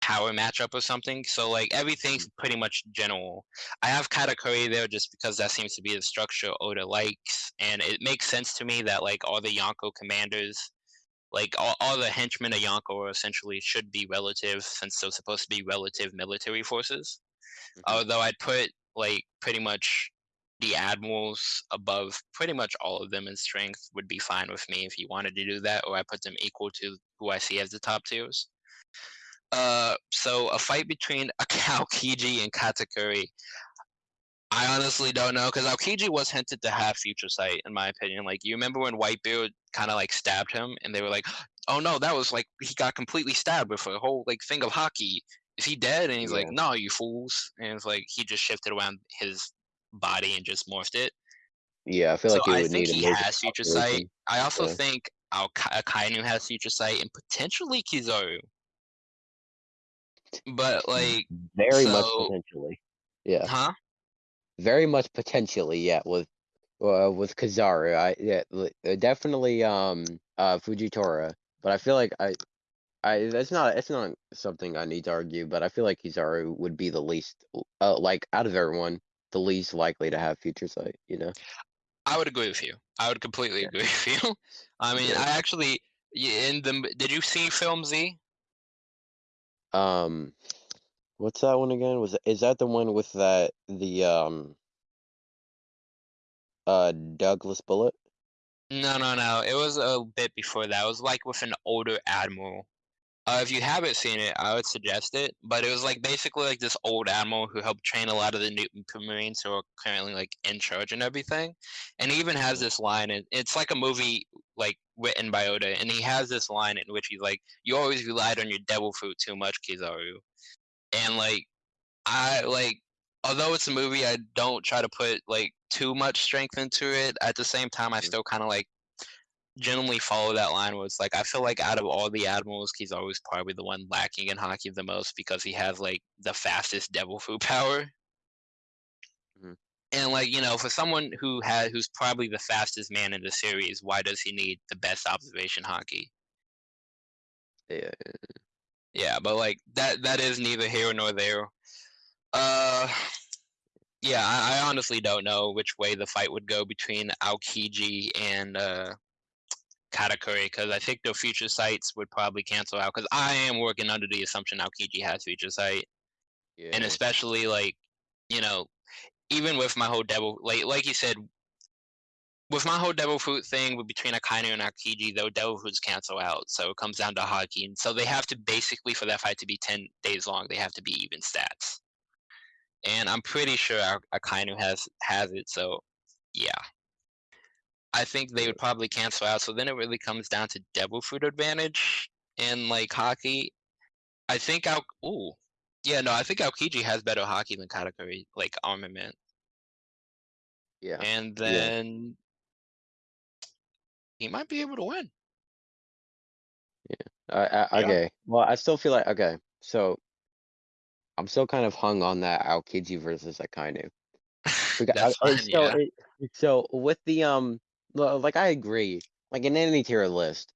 S1: power matchup or something. So like everything's pretty much general. I have Katakuri there just because that seems to be the structure Oda likes, and it makes sense to me that like all the Yonko commanders, like all, all the henchmen of Yonko, essentially should be relative since they're supposed to be relative military forces
S2: Mhm.
S1: although I'd put like pretty much the admirals above pretty much all of them in strength would be fine with me if you wanted to do that, or I put them equal to who I see as the top tiers. Uh, so a fight between [laughs] Aokiji and Katakuri. I honestly don't know because Aokiji was hinted to have future sight, in my opinion. Like you remember when Whitebeard kind of like stabbed him, and they were like, [gasps] "Oh no, that was like he got completely stabbed with a whole like thing of haki." Is he dead? And he's like, no, you fools. And it's like he just shifted around his body and just morphed it.
S2: Yeah, I feel
S1: So
S2: like
S1: I
S2: would
S1: think
S2: need
S1: he has future sight. I also
S2: Yeah.
S1: think Alka- Akainu has future sight and potentially Kizaru. But like,
S2: Very much potentially. Yeah.
S1: huh?
S2: Very much potentially, yeah, with uh, with Kizaru. I yeah, uh, definitely um uh Fujitora, but I feel like I I that's not it's not something I need to argue, but I feel like Kizaru would be the least uh like out of everyone, the least likely to have future sight, you know?
S1: I would agree with you. I would completely
S2: Yeah.
S1: agree with you. [laughs] I mean,
S2: Yeah.
S1: I actually in the did you see Film Z?
S2: Um what's that one again? Was is that the one with that the um uh Douglas Bullet?
S1: No, no, no. It was a bit before that. It was like with an older admiral. Uh, if you haven't seen it, I would suggest it. But it was like basically like this old admiral who helped train a lot of the new Marines who are currently like in charge and everything. And he even has this line, and it's like a movie like written by Oda, and he has this line in which he's like, "You always relied on your devil fruit too much, Kizaru," and like, I like although it's a movie, I don't try to put like too much strength into it. At the same time, I
S2: Mhm.
S1: still kind of like generally follow that line where it's like I feel like out of all the admirals, he's always probably the one lacking in haki the most because he has like the fastest devil fruit [laughs] power.
S2: Mhm.
S1: And like, you know, for someone who had who's probably the fastest man in the series, why does he need the best observation haki?
S2: Yeah.
S1: Yeah, but like that that is neither here nor there. Uh yeah, I, I honestly don't know which way the fight would go between Aokiji and uh Katakuri because I think their future sights would probably cancel out because I am working under the assumption Aokiji has future sight. And especially like, you know, even with my whole devil like like you said, with my whole devil fruit thing with between Akainu and Aokiji, though devil fruits cancel out. So it comes down to haki. And so they have to basically for that fight to be ten days long, they have to be even stats. And I'm pretty sure Ak- Akainu has has it, so yeah. I think they would probably cancel out. So then it really comes down to devil fruit advantage and like haki. I think Al ooh. Yeah, no, I think Aokiji has better haki than Katakuri, like armament.
S2: Yeah.
S1: And
S2: Yeah.
S1: then he might be able to win.
S2: I, I,
S1: Yeah.
S2: okay. Well, I still feel like okay. So I'm still kind of hung on that Aokiji versus Akainu. [laughs] Because
S1: That's
S2: I,
S1: fine,
S2: it's so
S1: yeah.
S2: it, so with the um lo- like I agree. Like in any tier list,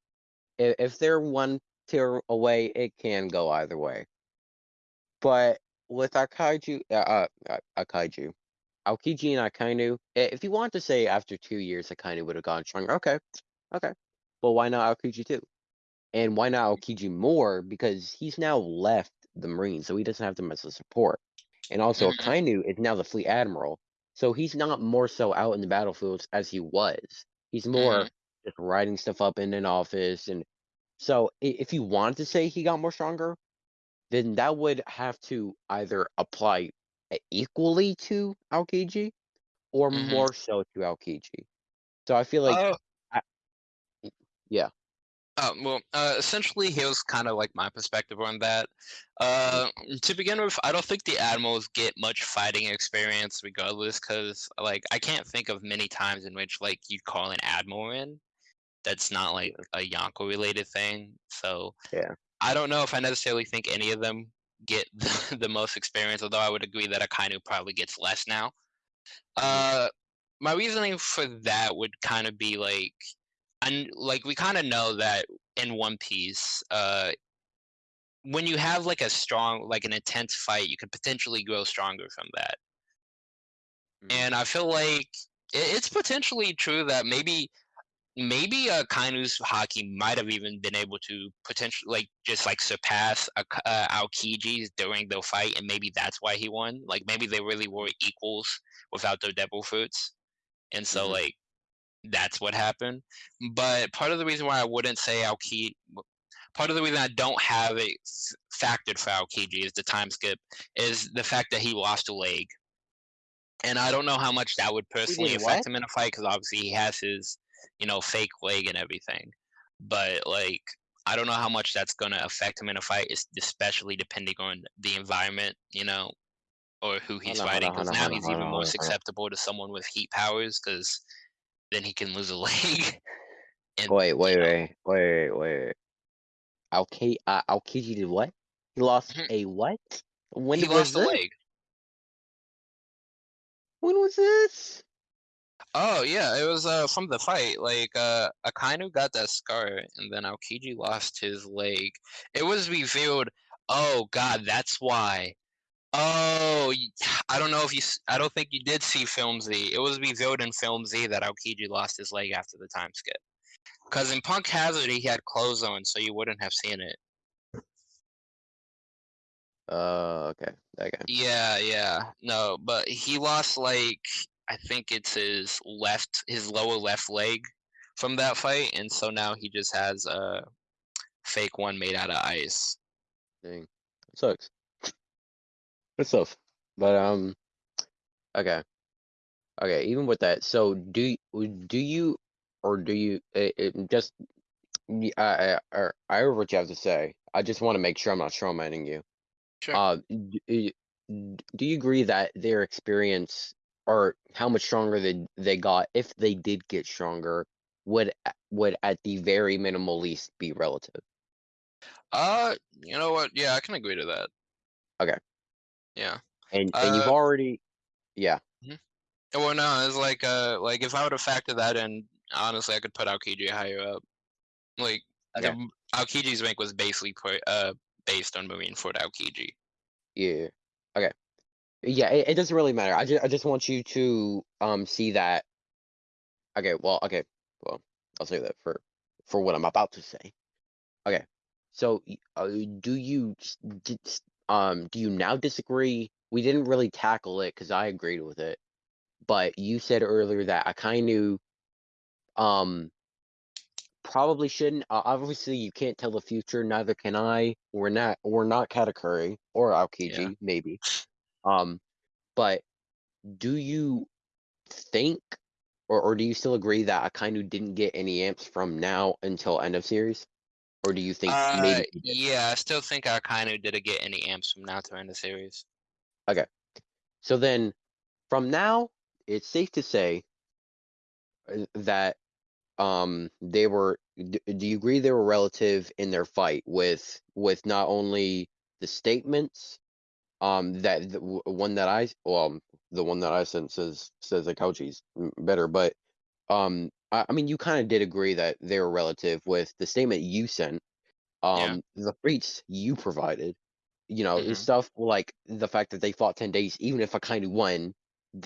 S2: if, if they're one tier away, it can go either way. But with Akaiju, uh, uh, uh, Akaiju, Aokiji and Akainu, if you want to say after two years Akainu would have gone stronger, okay, okay. But why not Aokiji too? And why not Aokiji more? Because he's now left the Marines, so he doesn't have them as a support. And also,
S1: Mhm.
S2: Akainu is now the fleet admiral, so he's not more so out in the battlefields as he was. He's more
S1: Mhm.
S2: just writing stuff up in an office, and so if you want to say he got more stronger, then that would have to either apply equally to Aokiji or
S1: Mhm.
S2: more so to Aokiji. So I feel like,
S1: Oh.
S2: I, yeah,
S1: Uh, well, uh, essentially, here's kind of like my perspective on that. Uh, to begin with, I don't think the Admirals get much fighting experience regardless, because like I can't think of many times in which like you'd call an Admiral in. That's not like a Yonko related thing. So
S2: yeah,
S1: I don't know if I necessarily think any of them get [laughs] the, the most experience, although I would agree that Akainu probably gets less now.
S2: Mhm.
S1: Uh, my reasoning for that would kind of be like, and like we kind of know that in One Piece, uh, when you have like a strong, like an intense fight, you could potentially grow stronger from that.
S2: Mhm.
S1: And I feel like it, it's potentially true that maybe maybe uh, Kainu's haki might have even been able to potentially like just like surpass uh, uh, Aokiji's during the fight, and maybe that's why he won. Like maybe they really were equals without their devil fruits, and so
S2: Mhm.
S1: like that's what happened. But part of the reason why I wouldn't say Aokiji, part of the reason I don't have it factored for Aokiji is the time skip, is the fact that he lost a leg. And I don't know how much that would personally affect
S2: what?
S1: him in a fight because obviously he has his, you know, fake leg and everything. But like, I don't know how much that's gonna affect him in a fight, especially depending on the environment, you know, or who he's
S2: on,
S1: fighting. Because now
S2: on,
S1: he's
S2: hold
S1: even
S2: on,
S1: more
S2: on, on.
S1: susceptible to someone with heat powers because then he can lose a [laughs] leg. and
S2: Wait, wait,
S1: know,
S2: wait, wait, wait, wait. Aoki, uh, Aokiji did what? He lost
S1: Mhm.
S2: a what? When
S1: he lost a leg.
S2: When was this?
S1: Oh yeah, it was uh from the fight. Like uh Akainu got that scar and then Aokiji lost his leg. It was revealed, oh god, that's why. Oh, [sighs] I don't know if you I don't think you did see Film Z. It was revealed in Film Z that Aokiji lost his leg after the time skip. Cuz in Punk Hazard he had clothes on so you wouldn't have seen it.
S2: Uh, okay, okay.
S1: Yeah, yeah. No, but he lost like I think it's his left his lower left leg from that fight and so now he just has a fake one made out of ice.
S2: Dang, it sucks. Good stuff. But um, okay, okay. Even with that, so do do you or do you it, it just I heard what you have to say. I just want to make sure I'm not strawmanning you.
S1: Sure.
S2: Uh, d- y- d- do you agree that their experience or how much stronger they they got if they did get stronger would would at the very minimal least be relative?
S1: Uh, you know what? Yeah, I can agree to that.
S2: Okay.
S1: Yeah.
S2: And and you've
S1: Uh,
S2: already yeah.
S1: well, no, it's like uh, like if I would have factored that in, honestly, I could put Aokiji higher up. Like,
S2: Okay.
S1: Aokiji's rank was basically put, uh based on Marineford Aokiji.
S2: Yeah. Okay. Yeah, it, it doesn't really matter. I just I just want you to um see that. Okay, well, okay, well, I'll say that for for what I'm about to say. Okay, so uh, do you s- d- s- um do you now disagree? We didn't really tackle it because I agreed with it, but you said earlier that I kind of um probably shouldn't. Uh, obviously, you can't tell the future. Neither can I. We're not. We're not Katakuri or Aokiji, maybe. Um, but do you think, or or do you still agree that Akainu didn't get any amps from now until end of series, or do you think
S1: Uh,
S2: maybe
S1: yeah, I still think Akainu didn't get any amps from now to end the series. Okay.
S2: So then, from now, it's safe to say uh, that um they were. Do you agree they were relative in their fight with with not only the statements um that the one that I well the one that I sent says says that Kauchi's m- better, but um I, I mean you kind of did agree that they were relative with the statement you sent, um the freaks you provided, you know
S1: Mhm.
S2: stuff like the fact that they fought ten days, even if I kind of won,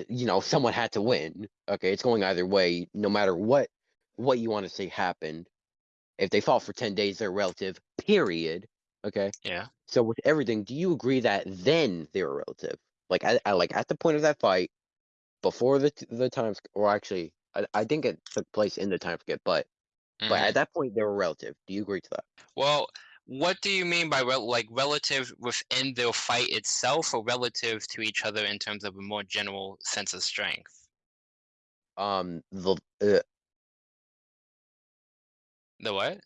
S2: you know someone had to win. Okay, it's going either way, no matter what what you want to say happened. If they fought for ten days, they're relative. Period. Okay.
S1: Yeah.
S2: So with everything, do you agree that then they were relative? Like I, I like at the point of that fight, before the the times, or actually, I, I think it took place in the time forget, but but
S1: mhm.
S2: at that point they were relative. Do you agree to that?
S1: Well, what do you mean by rel- like relative within the fight itself, or relative to each other in terms of a more general sense of strength?
S2: Um, the uh,
S1: The what?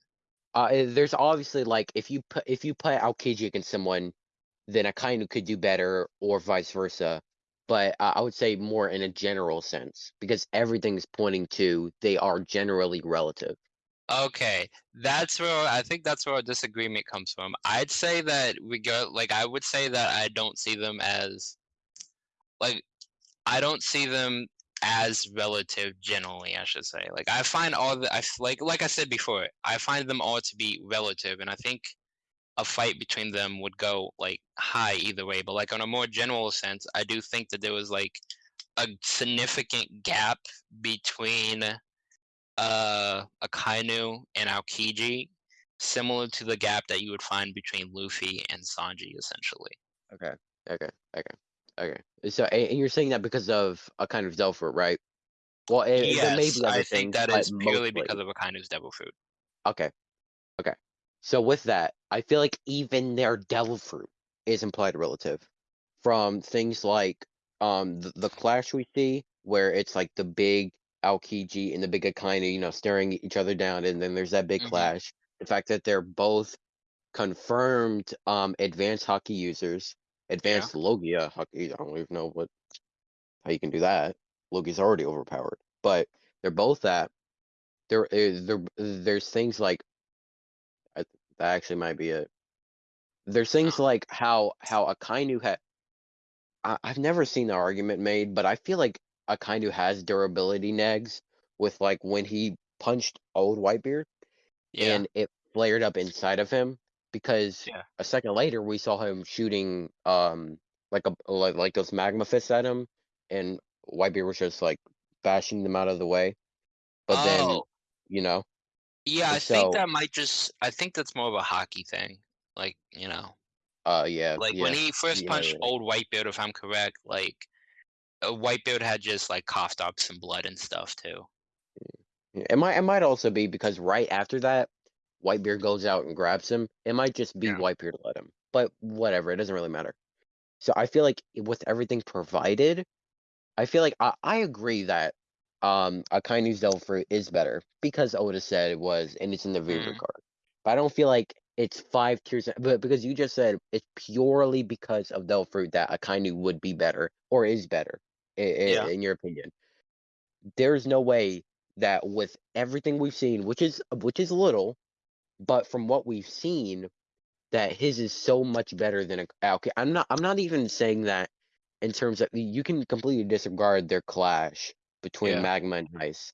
S2: uh, eh, there's obviously like if you put if you put Aokiji against someone, then Akainu could do better, or vice versa. But uh, I would say more in a general sense because everything's pointing to they are generally relative.
S1: Okay, that's where I think that's where our disagreement comes from. I'd say that we go like I would say that I don't see them as like I don't see them as relative generally, I should say. Like I find all the I like like I said before, I find them all to be relative and I think a fight between them would go like high either way, but like on a more general sense, I do think that there was like a significant gap between uh Akainu and Aokiji, similar to the gap that you would find between Luffy and Sanji, essentially.
S2: Okay. Okay. Okay. Okay. So, and you're saying that because of Akainu's devil fruit, right? Well, eh, there may
S1: Yes,
S2: be other
S1: I
S2: things,
S1: think that is purely
S2: mostly.
S1: because of Akainu's devil fruit.
S2: Okay. Okay. So with that, I feel like even their devil fruit is implied relative from things like um the, the clash we see where it's like the big Aokiji and the big Akainu, you know, staring each other down, and then there's that big
S1: Mhm.
S2: clash. The fact that they're both confirmed um advanced haki users, advanced Logia haki. I don't even know what how you can do that. Logia's already overpowered, but they're both that. There is there there's things like that actually might be it. There's things like how how Akainu had. I, I've never seen the argument made, but I feel like Akainu has durability negs with like when he punched old Whitebeard
S1: Yeah.
S2: and it flared up inside of him because
S1: Yeah.
S2: a second later we saw him shooting um like a like, like those magma fists at him and Whitebeard was just like bashing them out of the way. But then
S1: Oh,
S2: you know
S1: yeah, I
S2: so
S1: think that might just I think that's more of a haki thing. Like, you know,
S2: uh yeah
S1: like
S2: yeah
S1: when he first
S2: yeah,
S1: punched
S2: yeah.
S1: old Whitebeard, if I'm correct, like uh, Whitebeard had just like coughed up some blood and stuff too.
S2: It might it might also be because right after that, Whitebeard goes out and grabs him. It might just be
S1: Yeah.
S2: Whitebeard let him. But whatever, it doesn't really matter. So I feel like with everything provided, I feel like I, I agree that um Akainu's devil fruit is better because Oda said it was and it's in the Vivre
S1: Mhm.
S2: card. But I don't feel like it's 5 tiers but because you just said it's purely because of Devil Fruit that Akainu would be better or is better i i
S1: Yeah.
S2: in your opinion. There's no way that with everything we've seen, which is which is little, but from what we've seen, that his is so much better than a okay, I'm not I'm not even saying that in terms of you can completely disregard their clash between
S1: Yeah.
S2: Magma and Ice,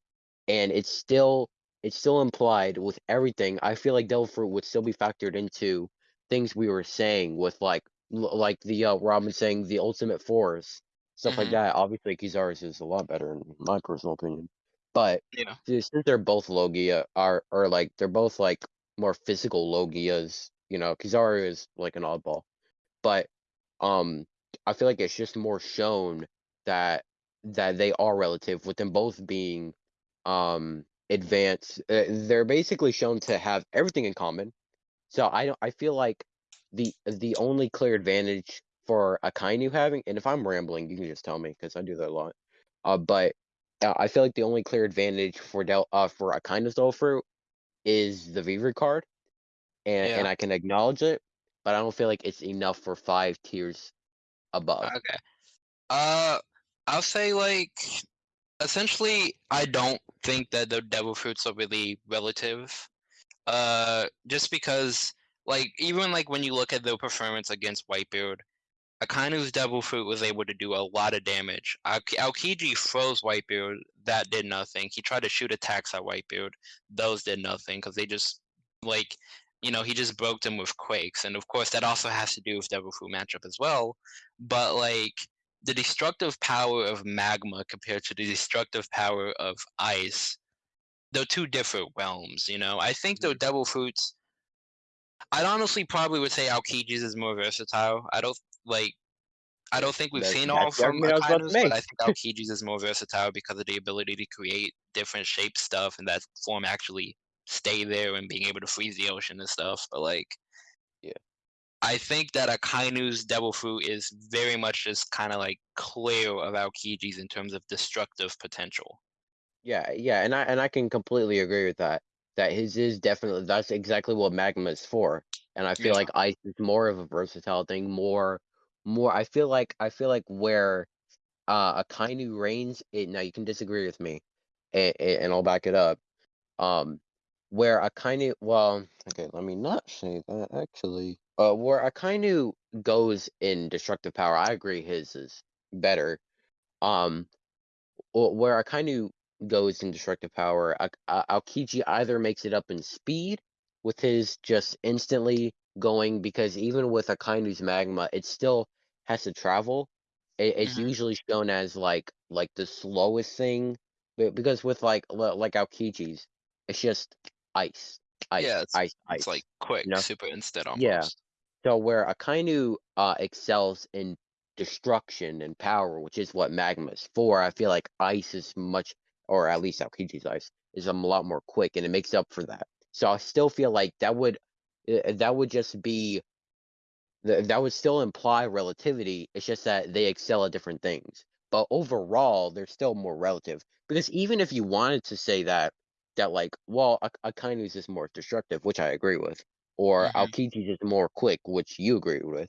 S2: and it's still it's still implied with everything. I feel like Devil Fruit would still be factored into things we were saying with like l like the, uh, Robin saying the ultimate force, stuff like
S1: Mhm.
S2: that. Obviously, Kizaru's is a lot better in my personal opinion, but
S1: Yeah.
S2: since they're both Logia are or like they're both like more physical Logias, you know, Kizaru is like an oddball. But, um, I feel like it's just more shown that that they are relative with them both being, um, advanced. Uh, they're basically shown to have everything in common. So I don't I feel like the the only clear advantage for Akainu having and if I'm rambling, you can just tell me because I do that a lot. Uh, but, uh, I feel like the only clear advantage for Del uh, for Akainu's devil Fruit is the Vivre card, and and I can acknowledge it, but I don't feel like it's enough for 5 tiers above.
S1: Okay. Uh, I'll say, like, essentially, I don't think that the Devil Fruits are really relative. Uh, just because, like, even, like, when you look at the performance against Whitebeard, Akainu's Devil Fruit was able to do a lot of damage. Aokiji froze Whitebeard, that did nothing. He tried to shoot attacks at Whitebeard, those did nothing because they just like, you know, he just broke them with quakes, and of course, that also has to do with Devil Fruit matchup as well. But, like, the destructive power of Magma compared to the destructive power of Ice, they're 2 different realms, you know? I think the
S2: Mhm.
S1: Devil Fruits I'd honestly probably would say Aokiji's is more versatile. I don't like I don't think we've
S2: That
S1: seen all
S2: that's
S1: from
S2: argument I was about to
S1: Akainu's, but. I think Aokiji's is more versatile because of the ability to create different shape stuff and that form actually stay there and being able to freeze the ocean and stuff, but, like. I think that Akainu's Devil Fruit is very much just kinda, like, clear of Aokiji's in terms of destructive potential.
S2: Yeah, yeah, and I and I can completely agree with that. That his is definitely that's exactly what Magma is for, and I feel
S1: Yeah.
S2: like Ice is more of a versatile thing, more more I feel like I feel like where, uh, Akainu reigns it now you can disagree with me, a a and I'll back it up. Um, where Akainu well, okay, let me not say that actually. Uh, where Akainu goes in destructive power, I agree his is better. Um, where Akainu goes in destructive power, Ak A Aokiji either makes it up in speed with his just instantly going because even with Akainu's Magma, it still has to travel. It it's
S1: Mhm.
S2: usually shown as, like like, the slowest thing, be because with, like like Aokiji's, it's just ice,
S1: Yeah,
S2: ice,
S1: it's
S2: ice,
S1: it's, like,
S2: ice, you
S1: quick,
S2: know?
S1: super instant
S2: Yeah. So where Akainu, uh, excels in destruction and power, which is what Magma is for, I feel like Ice is much or at least Aokiji's Ice, is, a lot more quick, and it makes up for that. So I still feel like that would eh, that would just be that would still imply relativity, it's just that they excel at different things. But overall, they're still more relative, because even if you wanted to say that that, like, well, Ak Akainu's is more destructive, which I agree with, or
S1: Mhm.
S2: Aokiji's is more quick, which you agree with,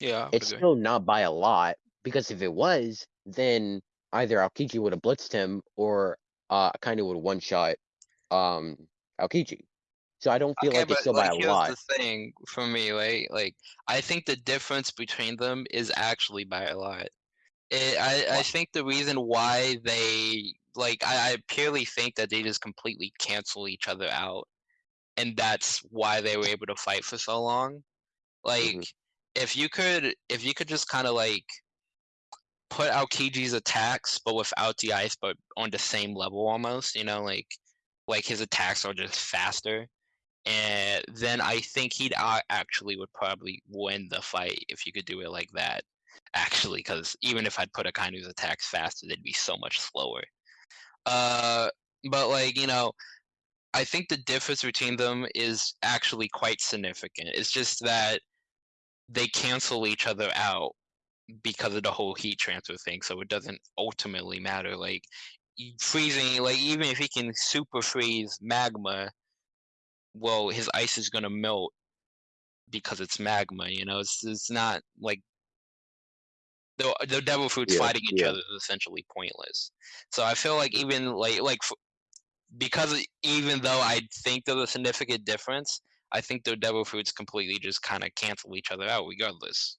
S1: Yeah, I
S2: it's
S1: agree.
S2: still not by a lot, because if it was, then either Aokiji would have blitzed him or, uh, of would one-shot, um, Aokiji. So I don't feel
S1: Okay,
S2: like it's still by a lot.
S1: the thing for me, right? Like, I think the difference between them is actually by a lot. Eh, I I think the reason why they like, I I purely think that they just completely cancel each other out, and that's why they were able to fight for so long.
S2: Mhm.
S1: Like, if you could if you could just kinda, like put out Aokiji's attacks, but without the ice, but on the same level almost, you know, like like, his attacks are just faster, and then I think he'd a actually would probably win the fight if you could do it like that, Actually, because even if I'd put Akainu's attacks faster, they'd be so much slower. Uh, but, like, you know, I think the difference between them is actually quite significant. It's just that they cancel each other out because of the whole heat transfer thing, so it doesn't ultimately matter, like, freezing like, even if he can super freeze Magma well, his ice is gonna melt because it's magma, you know? It's it's not like the the devil fruits
S2: Yeah,
S1: fighting each
S2: yeah.
S1: other is essentially pointless. So I feel like even like like because even though I think there's a significant difference, I think the devil fruits completely just kind of cancel each other out regardless.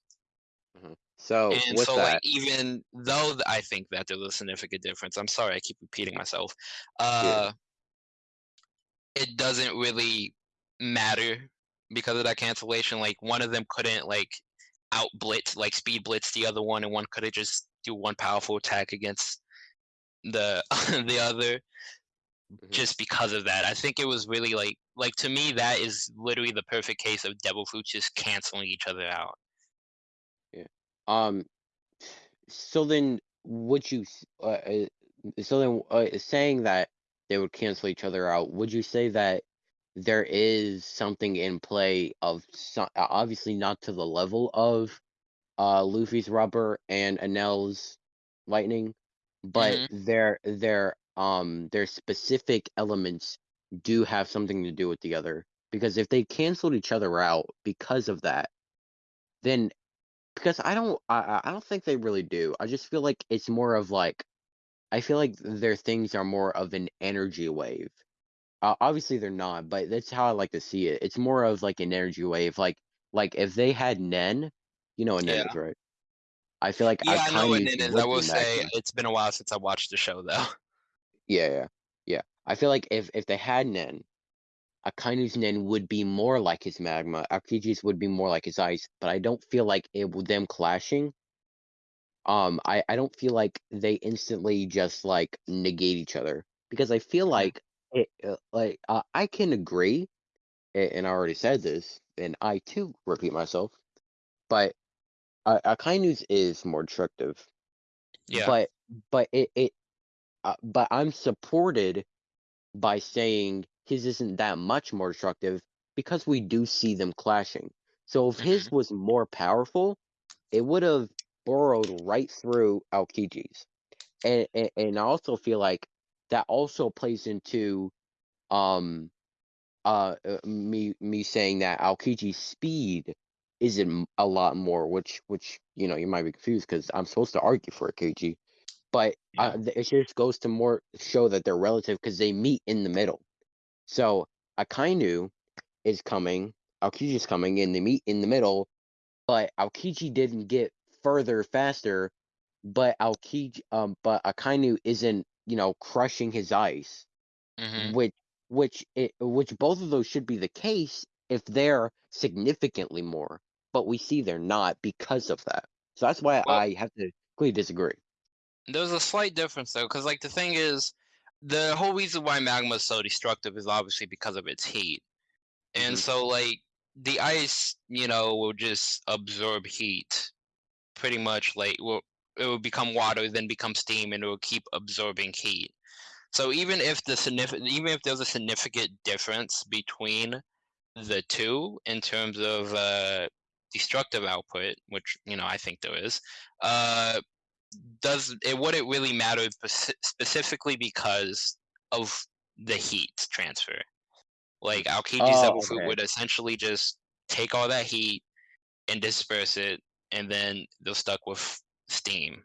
S2: Mhm. So
S1: And
S2: with
S1: so like even though th- I think that there's a significant difference, I'm sorry I keep repeating myself.
S2: yeah,
S1: Uh it doesn't really matter because of that cancellation. Like one of them couldn't like out blitz, like speed blitz the other one, and one could have just do one powerful attack against the [laughs] the other
S2: mhm,
S1: just because of that. I think it was really like like to me that is literally the perfect case of devil fruits just canceling each other out.
S2: yeah. Um, so then would you uh, uh, so then uh, saying that they would cancel each other out, would you say that there is something in play of so, uh, obviously not to the level of uh Luffy's rubber and Enel's lightning, but
S1: hmm
S2: their their um their specific elements do have something to do with the other. Because if they canceled each other out because of that, then because I don't I I I don't think they really do. I just feel like it's more of like I feel like their things are more of an energy wave. Uh, obviously they're not, but that's how I like to see it. It's more of like an energy wave. Like like if they had Nen, you know what Nen
S1: Yeah.
S2: is, right? I feel like
S1: Yeah, I know what it is. I will say it's been a while since I watched the show though.
S2: Yeah, yeah, yeah. I feel like if if they had Nen, Akainu's Nen would be more like his magma. Aokiji's would be more like his ice. But I don't feel like it with them clashing. Um, I I don't feel like they instantly just like negate each other because I feel
S1: Mhm.
S2: like it uh, like uh, I can agree, and I already said this, and I too repeat myself, but uh, Akainu's is more destructive.
S1: Yeah.
S2: But but it it uh, but I'm supported by saying his isn't that much more destructive because we do see them clashing. So if his was more powerful, it would have burrowed right through Aokiji's. And, and and I also feel like that also plays into um uh uh, me me saying that Aokiji's speed isn't a lot more, which which you know you might be confused because I'm supposed to argue for Aokiji, but uh, th- it just goes to more show that they're relative because they meet in the middle. So Akainu is coming, Aokiji's coming, and they meet in the middle, but Aokiji didn't get further faster, but Aokiji um but Akainu isn't, you know, crushing his ice,
S1: hmm
S2: which which it which both of those should be the case if they're significantly more, but we see they're not because of that. So that's why
S1: Well,
S2: I have to completely disagree.
S1: There's a slight difference though, because like the thing is, the whole reason why magma is so destructive is obviously because of its heat. And
S2: hmm
S1: so like the ice, you know, will just absorb heat pretty much like will it will become water, then become steam, and it will keep absorbing heat. So even if the significant even if there's a significant difference between the two in terms of uh destructive output, which you know I think there is, uh does it wouldn't really matter specifically because of the heat transfer. Like Aokiji's
S2: Oh,
S1: Devil Fruit
S2: okay.
S1: would essentially just take all that heat and disperse it, and then they're stuck with steam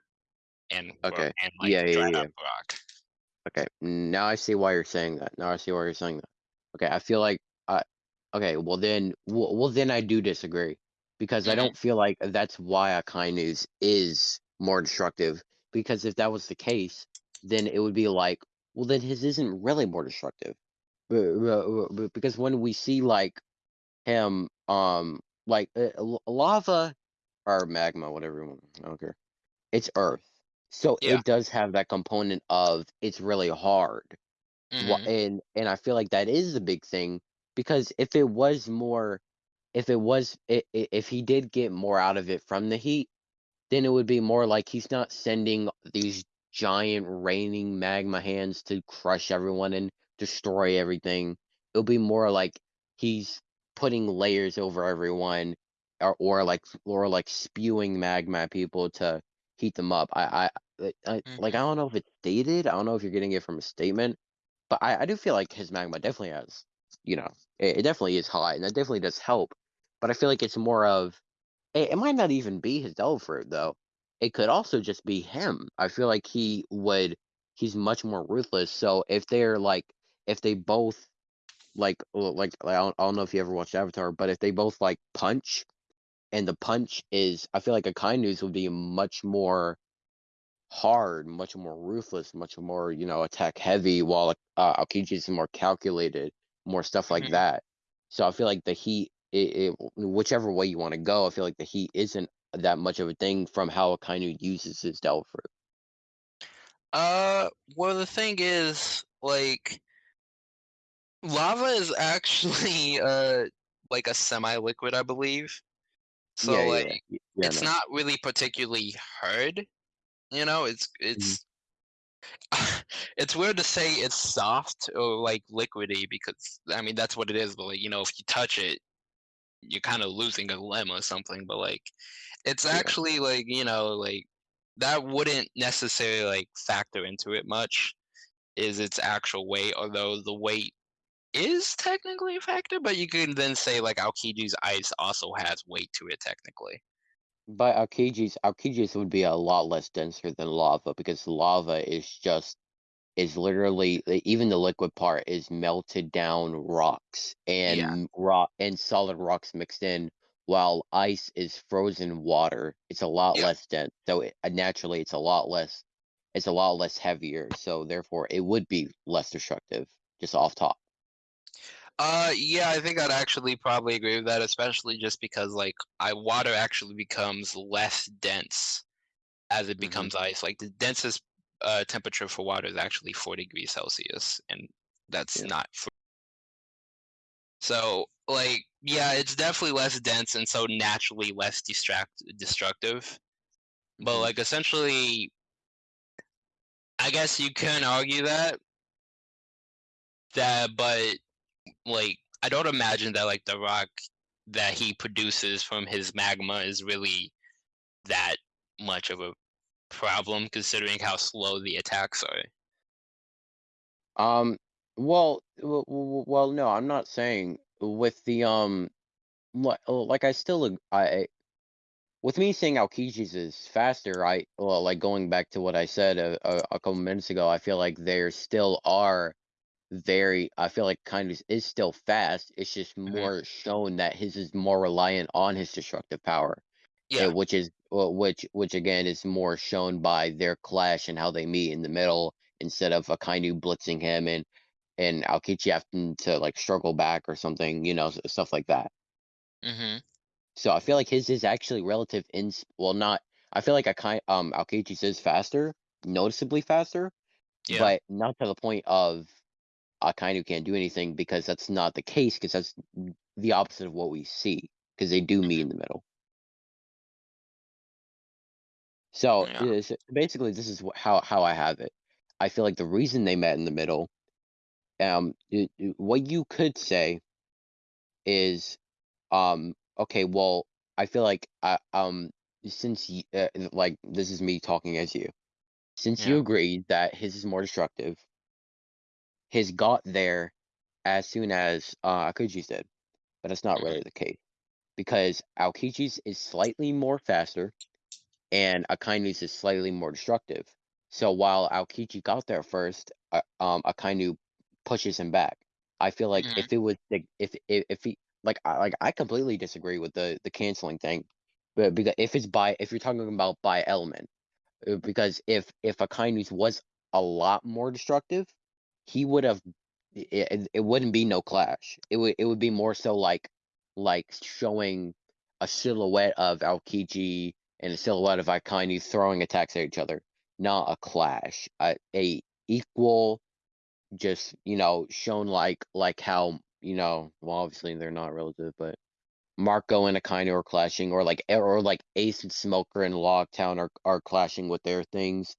S1: and
S2: Okay.
S1: and like
S2: Yeah, yeah, yeah.
S1: rock.
S2: Okay. Now I see why you're saying that. Now I see why you're saying that. Okay, I feel like I okay, well then well, well then I do disagree because I
S1: hmm
S2: don't feel like that's why Akainu's is more destructive because if that was the case, then it would be like, well then his isn't really more destructive. Bu- Because when we see like him um like uh, lava or magma whatever you want, I don't care. It's earth. So
S1: Yeah.
S2: it does have that component of it's really hard. Wha-
S1: hmm
S2: and and I feel like that is the big thing because if it was more if it was if he did get more out of it from the heat then it would be more like he's not sending these giant raining magma hands to crush everyone and destroy everything it'll be more like he's putting layers over everyone or, or like or like spewing magma people to heat them up I, I i like i
S1: hmm
S2: don't know if it's dated. i don't know if you're getting it from a statement but I, I do feel like his magma definitely has, you know, it, it definitely is hot, and that definitely does help. but I feel like it's more of it, it might not even be his fruit though. It could also just be him. I feel like he would he's much more ruthless. So if they're like if they both like like I don't, I don't know if you ever watched Avatar, but if they both like punch and the punch is I feel like Akainu's would be much more hard, much more ruthless, much more, you know, attack heavy, while uh, Aokiji is more calculated, more stuff like
S1: Mhm.
S2: that. So I feel like the heat, it, it whichever way you want to go, I feel like the heat isn't that much of a thing from how Akainu uses his fruit.
S1: Uh, well, the thing is, like, lava is actually [laughs] uh like a semi-liquid, I believe. So
S2: yeah,
S1: like,
S2: yeah, yeah,
S1: it's
S2: no.
S1: not really particularly hard. You know, it's
S2: Mhm.
S1: it's [laughs] it's weird to say it's soft or like liquidy because I mean that's what it is. But like, you know, if you touch it, you're kind of losing a limb or something. But like, it's
S2: Yeah.
S1: actually like you know like that wouldn't necessarily like factor into it much. Is its actual weight, although the weight is technically a factor, but you can then say like Aokiji's ice also has weight to it technically.
S2: But Aokiji's Aokiji's would be a lot less denser than lava because lava is just is literally even the liquid part is melted down rocks
S1: Yeah.
S2: and rock and solid rocks mixed in, while ice is frozen water. It's a lot
S1: Yeah.
S2: less dense, so it, uh, naturally it's a lot less. It's a lot less heavier, so therefore it would be less destructive. Just off top.
S1: Uh, yeah, I think I'd actually probably agree with that, especially just because like I water actually becomes less dense as it
S2: hmm
S1: becomes ice. Like the densest uh, temperature for water is actually four degrees Celsius, and that's
S2: Yeah.
S1: not. fr- So like, yeah, it's definitely less dense and so naturally less distract destructive. But
S2: hmm
S1: like essentially, I guess you can argue that that, but like I don't imagine that like the rock that he produces from his magma is really that much of a problem considering how slow the attacks are.
S2: Um. Well, well, no, I'm not saying with the um, like, like I still I With me saying Aokiji's is faster, I well, like going back to what I said a, a, a couple minutes ago, I feel like there still are very. I feel like kind of is still fast. It's just
S1: hmm
S2: more shown that his is more reliant on his destructive power,
S1: Yeah.
S2: which is well, which which again is more shown by their clash and how they meet in the middle instead of Akainu blitzing him and and Aokiji having to like struggle back or something, you know, stuff like that.
S1: hmm
S2: So I feel like his is actually relative in well not I feel like I kind um Aokiji's is faster, noticeably faster,
S1: Yeah.
S2: but not to the point of Akainu can't do anything because that's not the case because that's the opposite of what we see because they do meet
S1: hmm
S2: in the middle. So
S1: Yeah.
S2: basically this is wh- how how I have it. I feel like the reason they met in the middle, um, y- y- what you could say is Um, okay, well, I feel like I um since uh, like this is me talking as you. Since you
S1: Yeah.
S2: agreed that his is more destructive, his got there as soon as uh Aokiji's did, but it's not
S1: hmm
S2: really the case because Aokiji's is slightly more faster and Akainu's is slightly more destructive. So while Aokiji got there first, uh, um, Akainu pushes him back. I feel like
S1: hmm
S2: if it was if if, if he like I like I completely disagree with the the canceling thing, but because if it's by if you're talking about by element, uh, because if if Akainu's was a lot more destructive, he would have it, it, wouldn't be no clash. It would it would be more so like like showing a silhouette of Aokiji and a silhouette of Akainu throwing attacks at each other, not a clash. A, a equal, just you know, shown like like how you know. Well, obviously they're not relative, but Marco and Akainu are clashing, or like or like Ace and Smoker and Loguetown are are clashing with their things.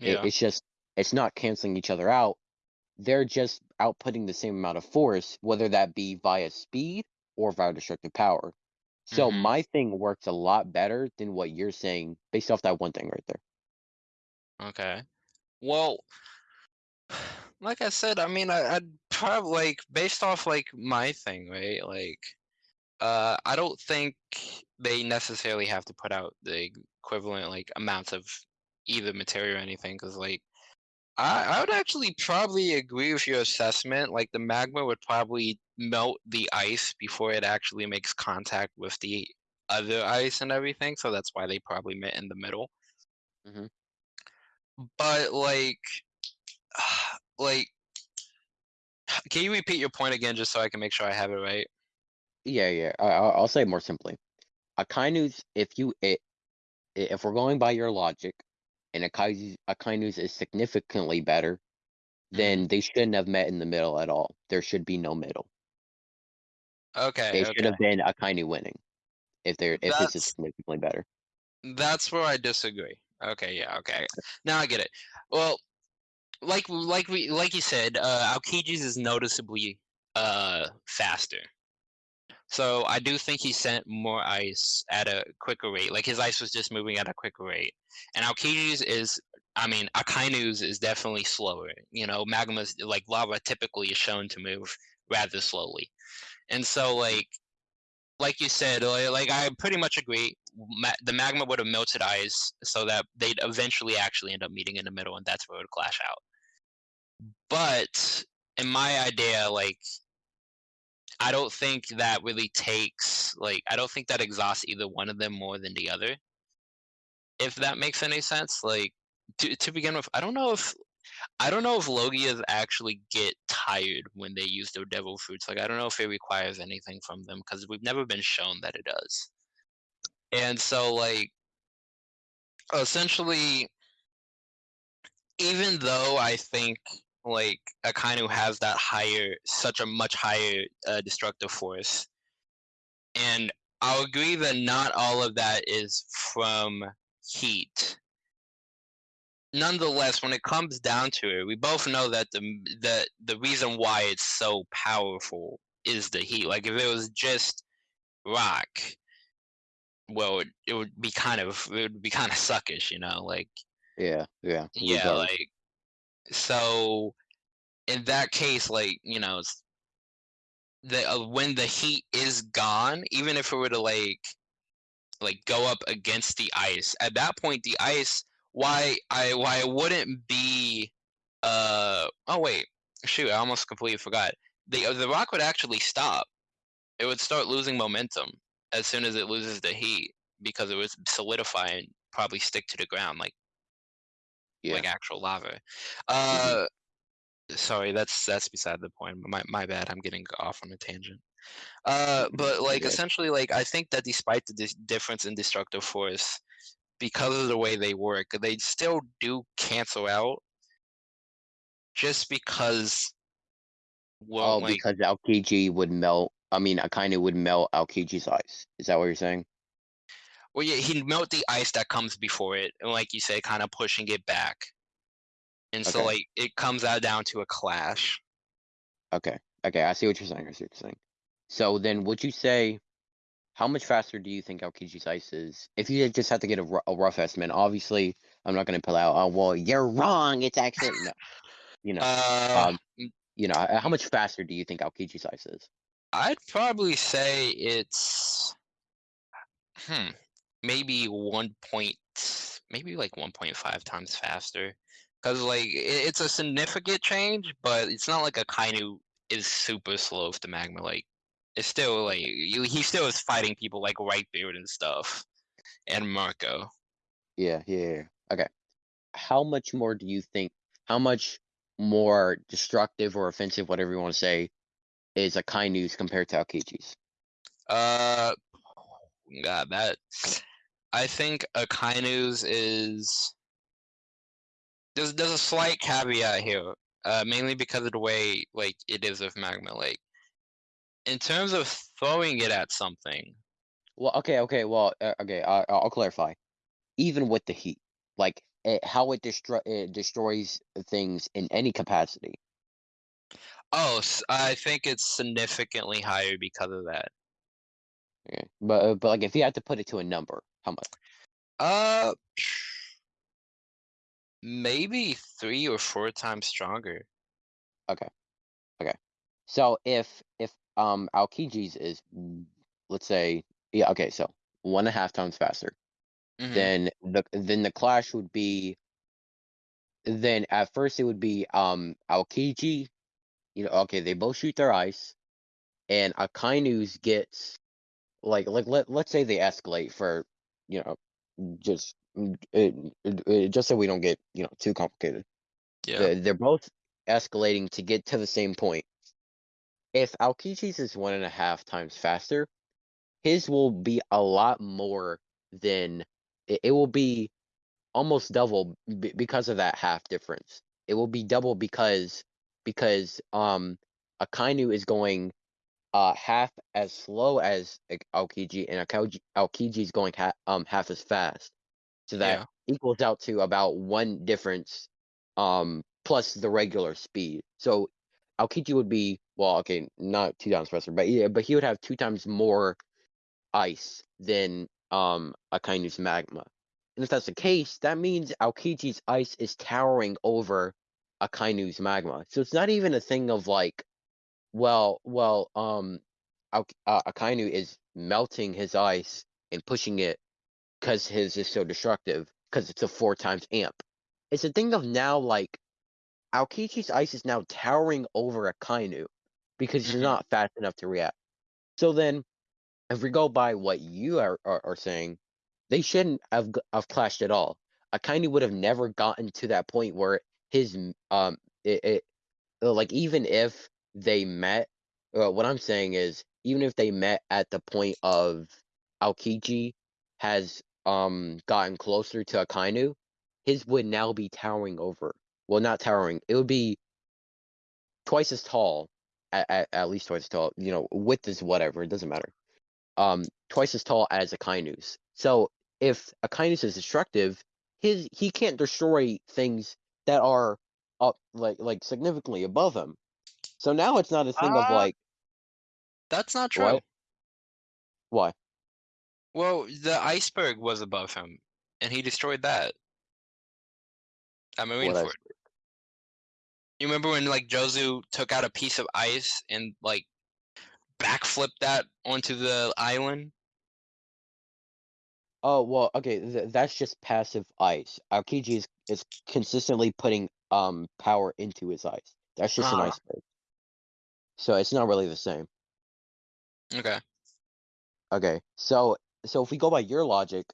S2: It,
S1: Yeah.
S2: it's just it's not canceling each other out they're just outputting the same amount of force, whether that be via speed or via destructive power. So
S1: hmm
S2: my thing works a lot better than what you're saying based off that one thing right there.
S1: Okay. Well, [sighs] like I said, I mean, I, I'd probably like based off like my thing, right? Like, Uh, I don't think they necessarily have to put out the equivalent like amounts of either material or anything, because like I, I would actually probably agree with your assessment. Like the magma would probably melt the ice before it actually makes contact with the other ice and everything. So that's why they probably met in the middle.
S2: Mhm.
S1: But like, [sighs] like, [sighs] can you repeat your point again, just so I can make sure I have it right?
S2: Yeah, yeah. I, I'll I'll say it more simply. Akainu's, if you it, if we're going by your logic, and Akainu's, Akainu's is significantly better,
S1: Mhm.
S2: then they shouldn't have met in the middle at all. There should be no middle.
S1: Okay,
S2: They should have been Akainu winning if they're if this is significantly better.
S1: that's where I disagree. Okay, yeah, okay. Now I get it. Well, like like we like you said, uh Aokiji's is noticeably uh faster. So I do think he sent more ice at a quicker rate. Like his ice was just moving at a quicker rate. And Aokiji's is I mean, Akainu's is definitely slower. You know, magma's like lava typically is shown to move rather slowly. And so like like you said, like I pretty much agree. Ma- the magma would have melted ice so that they'd eventually actually end up meeting in the middle, and that's where it would clash out. But in my idea, like I don't think that really takes like I don't think that exhausts either one of them more than the other. If that makes any sense, like to to begin with, I don't know if I don't know if Logias actually get tired when they use their devil fruits. Like I don't know if it requires anything from them because we've never been shown that it does. And so like essentially even though I think like Akainu has that higher such a much higher uh, destructive force and I'll agree that not all of that is from heat. Nonetheless, when it comes down to it, we both know that the the the reason why it's so powerful is the heat. Like if it was just rock, well, it, it would be kind of it would be kind of suckish, you know. Like
S2: Yeah, yeah.
S1: yeah, like so in that case, like you know, the uh, when the heat is gone, even if it were to like like go up against the ice, at that point the ice why I why it wouldn't be uh oh wait shoot I almost completely forgot. The uh, the rock would actually stop. It would start losing momentum as soon as it loses the heat because it would solidify and probably stick to the ground like
S2: Yeah.
S1: like actual lava uh sorry that's that's beside the point my my bad I'm getting off on a tangent uh
S2: Mhm,
S1: but like
S2: okay.
S1: essentially like I think that despite the dis- difference in destructive force because of the way they work, they still do cancel out just because well
S2: Oh,
S1: like
S2: because Aokiji would melt. I mean, Akainu would melt Aokiji's ice. Is that what you're saying?
S1: Well yeah he'd melt the ice that comes before it and like you say kind of pushing it back and so
S2: Okay.
S1: like it comes out down to a clash
S2: Okay. Okay. I see what you're saying. I see what you're saying. So then, would you say how much faster do you think Aokiji's ice is? If you just had to get a, ru- a rough estimate, obviously, I'm not going to pull out. Oh, well, you're wrong. It's actually no. You know.
S1: uh
S2: Um. You know. h- How much faster do you think Aokiji's ice is?
S1: i'd probably say it's hmm maybe one point maybe like 1.5 times faster because like it, it's a significant change but it's not like Akainu is super slow with the magma like it's still like you, he still is fighting people like Whitebeard and stuff and Marco.
S2: Yeah. Yeah. yeah. Okay. How much more do you think? How much more destructive or offensive, whatever you want to say, is Akainu's compared to Aokiji's?
S1: Uh, God, that I think Akainu's is there's there's a slight caveat here, uh, mainly because of the way like it is with magma. Lake. in terms of throwing it at something,
S2: Well, okay, okay, well, uh, okay, I, I'll clarify. Even with the heat, like it, how it destroy it destroys things in any capacity.
S1: oh, I think it's significantly higher because of that.
S2: Okay. But uh, but like if you had to put it to a number, how much?
S1: Uh, [sighs] maybe three or four times stronger.
S2: Okay, okay. So if if um Aokiji's is let's say yeah, okay, so one and a half times faster.
S1: Mhm.
S2: Then the then the clash would be then at first it would be um Aokiji, you know, okay, they both shoot their ice, and Akainu's gets like like let let's say they escalate for you know just mm, it, it, just so we don't get you know too complicated.
S1: Yeah.
S2: They're, they're both escalating to get to the same point. If Aokiji's is one and a half times faster, his will be a lot more than it, it will be almost double b- because of that half difference. It will be double because because um Akainu is going uh half as slow as Aokiji and Aokiji is going ha- um half as fast. So that
S1: Yeah.
S2: equals out to about one difference um plus the regular speed. So Aokiji would be well, okay, not two times faster, but yeah, but he would have two times more ice than um Akainu's magma. And if that's the case, that means Aokiji's ice is towering over Akainu's magma. So it's not even a thing of like, well, well, um, uh, Akainu is melting his ice and pushing it because his is so destructive because it's a four times amp. It's a thing of now like Aokiji's ice is now towering over Akainu because he's
S1: Mhm.
S2: not fast enough to react. So then, if we go by what you are, are, are saying, they shouldn't have, have clashed at all. Akainu would have never gotten to that point where his um it, it like even if they met, uh, what I'm saying is even if they met at the point of Aokiji has um gotten closer to Akainu, his would now be towering over. Well, not towering. It would be twice as tall, at, at, at least twice as tall. You know, width is whatever. It doesn't matter. Um, twice as tall as Akainu's. So if Akainu's is destructive, his he can't destroy things that are up like like significantly above him. So now it's not a thing of
S1: Uh,
S2: like
S1: That's not true.
S2: what why
S1: Well, the iceberg was above him, and he destroyed that at
S2: what
S1: Marineford.
S2: I
S1: You remember when like Jozu took out a piece of ice and like backflipped that onto the island?
S2: Oh well, okay. Th- that's just passive ice. Aokiji is, is consistently putting um power into his ice. That's just an
S1: Uh-huh.
S2: iceberg. So it's not really the same.
S1: Okay.
S2: Okay, so so if we go by your logic,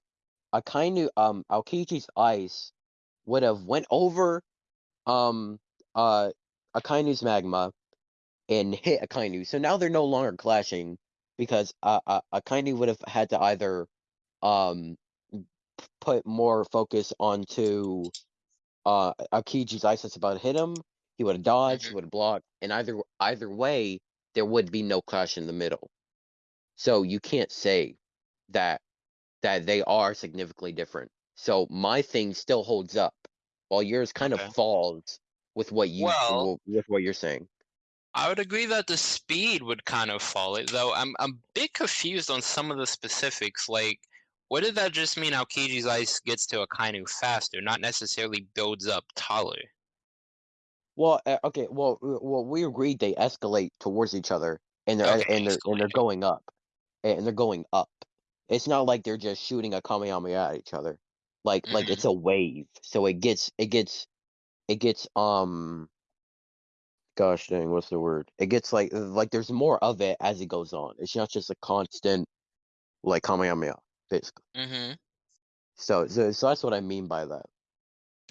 S2: Akainu um Aokiji's ice would have went over um uh Akainu's magma and hit Akainu. So now they're no longer clashing because uh, uh Akainu would have had to either um put more focus onto uh Aokiji's ice that's about to hit him. He would have dodged, he
S1: Mhm.
S2: would have blocked, and either either way, there would be no clash in the middle. So you can't say that that they are significantly different. So my thing still holds up, while yours kind
S1: Okay.
S2: of falls with what you
S1: well,
S2: with what you're saying.
S1: I would agree that the speed would kind of fall it, though I'm I'm a bit confused on some of the specifics. Like, what did that just mean? Aokiji's ice gets to a Akainu faster, not necessarily builds up taller.
S2: Well, uh, okay, well, w- well, we agreed they escalate towards each other, and they're
S1: Okay,
S2: and they're and they're going up, and they're going up. It's not like they're just shooting a Kamehameha at each other, like like it's a wave. So it gets it gets it gets um gosh dang, what's the word? It gets like like there's more of it as it goes on. It's not just a constant like Kamehameha, basically.
S1: Mhm.
S2: So so so that's what I mean by that.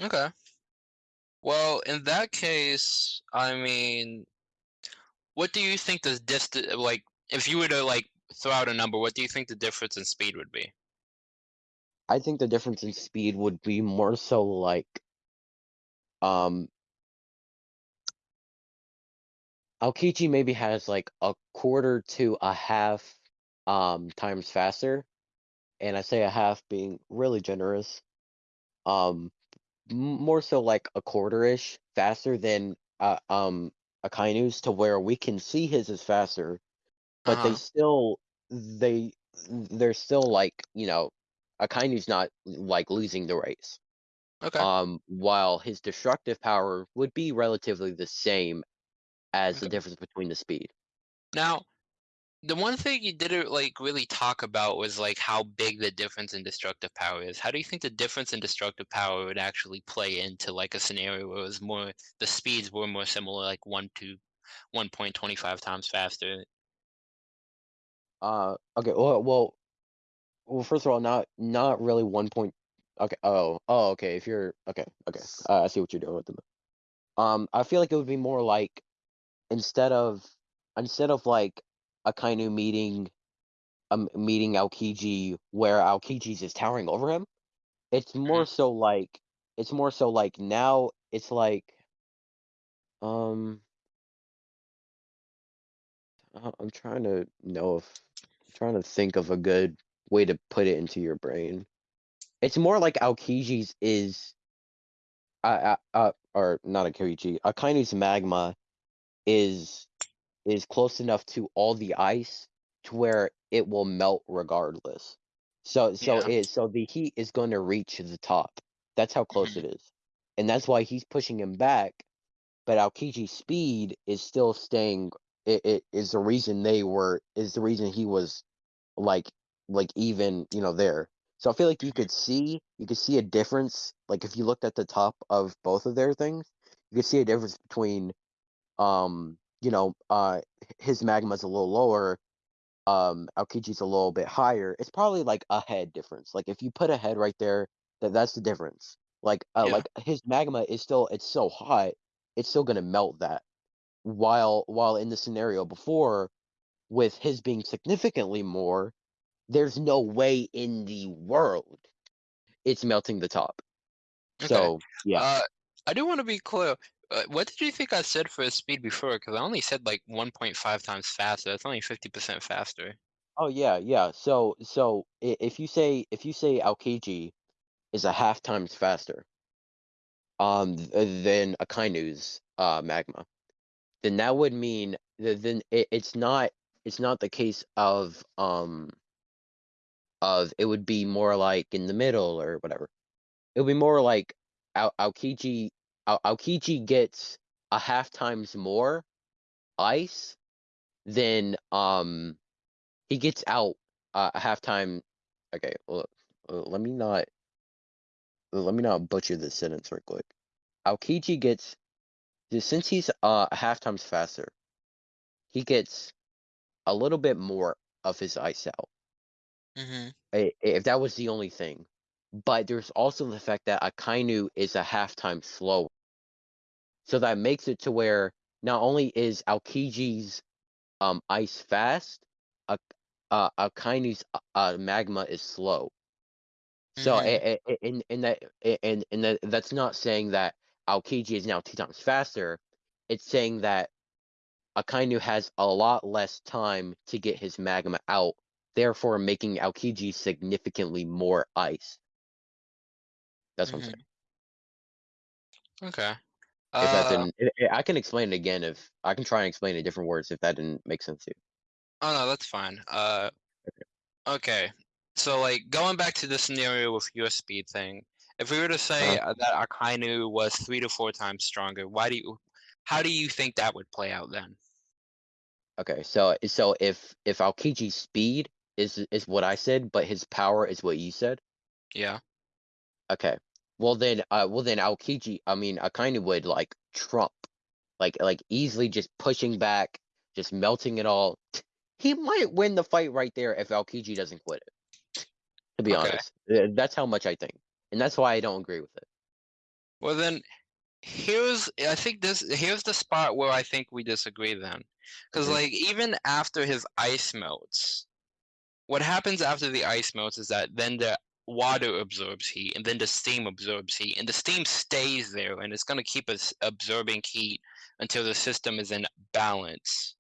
S1: Okay. Well, in that case, I mean, what do you think the distance like if you were to like throw out a number, what do you think the difference in speed would be?
S2: I think the difference in speed would be more so like um Aokiji maybe has like a quarter to a half um times faster, and I say a half being really generous. Um more so like a quarter-ish faster than uh, um Akainu's to where we can see his is faster, but they
S1: Uh-huh.
S2: still they they're still like, you know, Akainu's not like losing the race.
S1: Okay.
S2: Um while his destructive power would be relatively the same as the difference between the speed.
S1: Now, The one thing you didn't, like, really talk about was, like, how big the difference in destructive power is. How do you think the difference in destructive power would actually play into, like, a scenario where it was more the speeds were more similar, like 1 to 1.25 times faster?
S2: Uh, okay, well well well, first of all, not not really 1 point okay, oh, oh, okay, if you're okay, okay, uh, I see what you're doing with them. Um, I feel like it would be more like instead of instead of like Akainu meeting um meeting Aokiji where Aokiji's is towering over him, it's more
S1: Mhm.
S2: so like it's more so like now it's like um uh, I'm trying to know if trying to think of a good way to put it into your brain. It's more like Aokiji's is uh, uh, uh or not Aokiji, Akainu's magma is is close enough to all the ice to where it will melt regardless. So so
S1: Yeah.
S2: it so the heat is going to reach the top. That's how close
S1: Mhm.
S2: it is. And that's why he's pushing him back, but Aokiji's speed is still staying it, it is the reason they were is the reason he was like like even, you know, there. So I feel like you
S1: Mhm.
S2: could see you could see a difference. Like if you looked at the top of both of their things, you could see a difference between um, you know, uh his magma's a little lower, um, Aokiji's a little bit higher. It's probably like a head difference. Like if you put a head right there, that that's the difference. Like uh
S1: Yeah.
S2: like his magma is still it's so hot, it's still gonna melt that. While while in the scenario before, with his being significantly more, there's no way in the world it's melting the top.
S1: Okay.
S2: So yeah.
S1: Uh, I do wanna be clear. Uh, what did you think I said for his speed before? Because I only said, like, 1.5 times faster. That's only 50% faster.
S2: Oh yeah, yeah. So so if you say if you say Aokiji is a half times faster um th- than Akainu's uh magma, then that would mean that then it, it's not it's not the case of um of it would be more like in the middle or whatever. It would be more like Ao- Aokiji Ao- Aokiji gets a half times more ice than um he gets out uh, a half time. Okay, well, uh, let me not let me not butcher this sentence real quick. Aokiji gets since he's uh half times faster, he gets a little bit more of his ice out.
S1: Mhm.
S2: If that was the only thing, but there's also the fact that Akainu is a half time slower, so that makes it to where not only is Aokiji's um ice fast, a uh, Akainu's uh, magma is slow. So
S1: Mhm.
S2: in that and and that that's not saying that Aokiji is now two times faster. It's saying that Akainu has a lot less time to get his magma out, therefore making Aokiji significantly more ice. That's what I'm saying.
S1: Mhm. Okay.
S2: If that
S1: Uh,
S2: didn't, I I can explain it again if I can try and explain it in different words if that didn't make sense to you.
S1: oh, no, that's fine. Uh, okay. So, like, going back to the scenario with your speed thing, if we were to say uh, that Akainu was 3 to 4 times stronger, why do you how do you think that would play out then?
S2: Okay, so so if if Aokiji's speed is is what I said, but his power is what you said.
S1: Yeah.
S2: Okay. Well then, uh, well then Aokiji, I mean, I kind of would like trump, like like easily just pushing back, just melting it all. He might win the fight right there if Aokiji doesn't quit it. To be
S1: Okay.
S2: honest, that's how much I think, and that's why I don't agree with it.
S1: Well, then here's I think this here's the spot where I think we disagree then. Because,
S2: hmm
S1: like, even after his ice melts, what happens after the ice melts is that then the water absorbs heat and then the steam absorbs heat and the steam stays there and it's going to keep us absorbing heat until the system is in balance.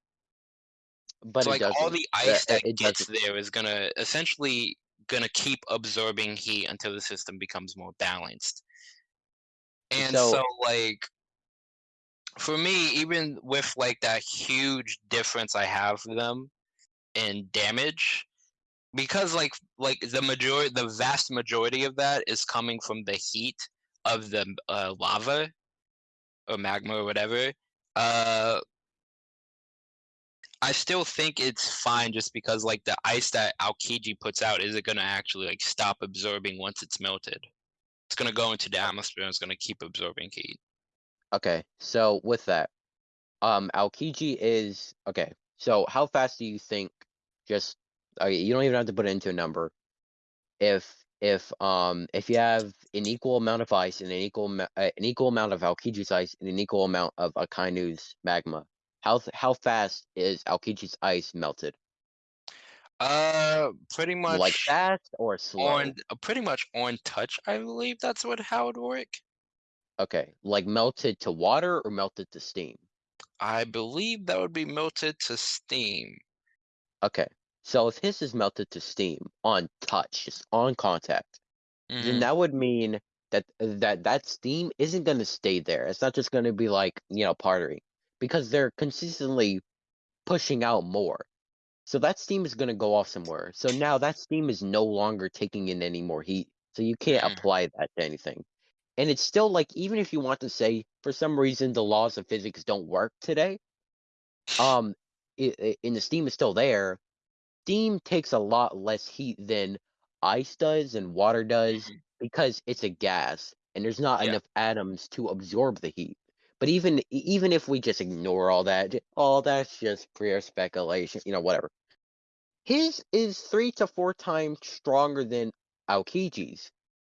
S2: But
S1: So like all
S2: doesn't.
S1: the
S2: Uh,
S1: ice
S2: uh,
S1: that gets
S2: doesn't.
S1: there is going to essentially going to keep absorbing heat until the system becomes more balanced. And
S2: So
S1: so like for me even with like that huge difference I have for them in damage because like like the majority the vast majority of that is coming from the heat of the uh, lava or magma or whatever uh I still think it's fine just because, like, the ice that Aokiji puts out isn't gonna actually, like, stop absorbing once it's melted. It's gonna go into the atmosphere and it's gonna keep absorbing heat.
S2: Okay, so with that, um, Aokiji is okay. So how fast do you think? Just okay, you don't even have to put it into a number. If if um if you have an equal amount of ice and an equal uh, an equal amount of Aokiji's ice and an equal amount of Akainu's magma, how th- how fast is Aokiji's ice melted?
S1: Uh, pretty much
S2: Like fast or slow?
S1: on uh, pretty much on touch, I believe that's what how it work.
S2: Okay, like melted to water or melted to steam?
S1: I believe that would be melted to steam.
S2: Okay, so if his is melted to steam on touch, just on contact, then
S1: Mhm,
S2: that would mean that that that steam isn't going to stay there. It's not just going to be like you know pottery because they're consistently pushing out more. So that steam is going to go off somewhere. So now that steam is no longer taking in any more heat. So you can't
S1: mhm,
S2: apply that to anything. And it's still like even if you want to say for some reason the laws of physics don't work today, um, i i- and the steam is still there. Steam takes a lot less heat than ice does and water does
S1: mhm.
S2: because it's a gas and there's not
S1: Yeah.
S2: enough atoms to absorb the heat. But even even if we just ignore all that, all oh, that's just pure speculation, you know, whatever. His is three to four times stronger than Aokiji's.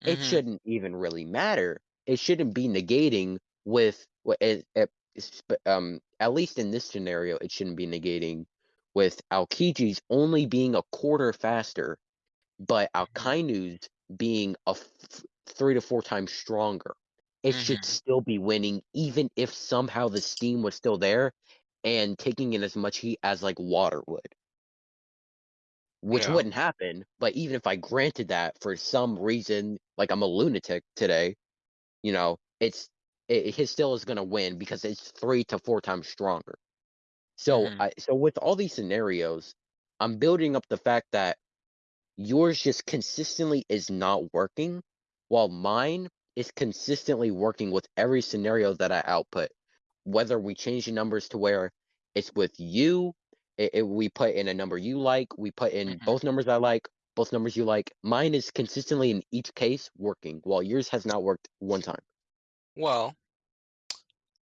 S2: It
S1: Mhm,
S2: shouldn't even really matter. It shouldn't be negating with what it, it, um at least in this scenario, it shouldn't be negating with Aokiji's only being a quarter faster, but
S1: mhm,
S2: Akainu's being a f- three to four times stronger. It should
S1: mhm.
S2: still be winning, even if somehow the steam was still there and taking in as much heat as like water would which
S1: Yeah.
S2: wouldn't happen. But even if I granted that for some reason, like I'm a lunatic today, you know, it's it, his still is going to win because it's three to four times stronger. So
S1: Mhm,
S2: I so with all these scenarios, I'm building up the fact that yours just consistently is not working, while mine is consistently working with every scenario that I output. Whether we change the numbers to where it's with you, i i- we put in a number you like, we put in
S1: mhm.
S2: both numbers I like, both numbers you like. Mine is consistently in each case working, while yours has not worked one time.
S1: Well,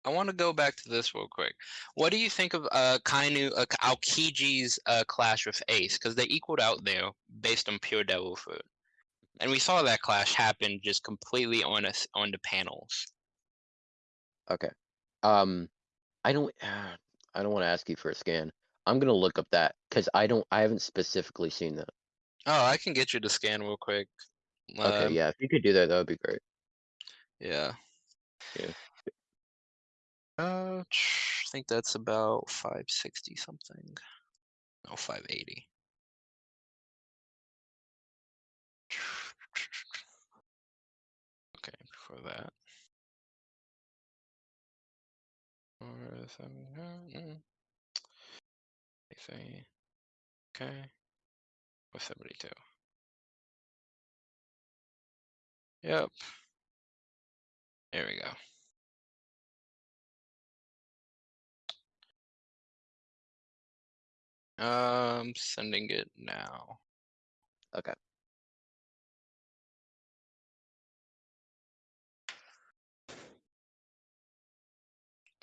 S1: I want to go back to this real quick. What do you think of uh Kainu uh, Aokiji's uh clash with Ace? Because they equaled out there based on pure devil fruit, and we saw that clash happen just completely on us on the panels.
S2: Okay. Um, I don't, I don't want to ask you for a scan. I'm gonna look up that because I don't, I haven't specifically seen that.
S1: Oh, I can get you to scan real quick.
S2: Okay,
S1: Um,
S2: yeah, if you could do that, that would be great.
S1: yeah.
S2: Yeah.
S1: Uh, I think that's about 560 something. No, 580. Okay, before that. Uh, mm, I okay, or 72. Yep, there we go. Um, sending it now.
S2: Okay.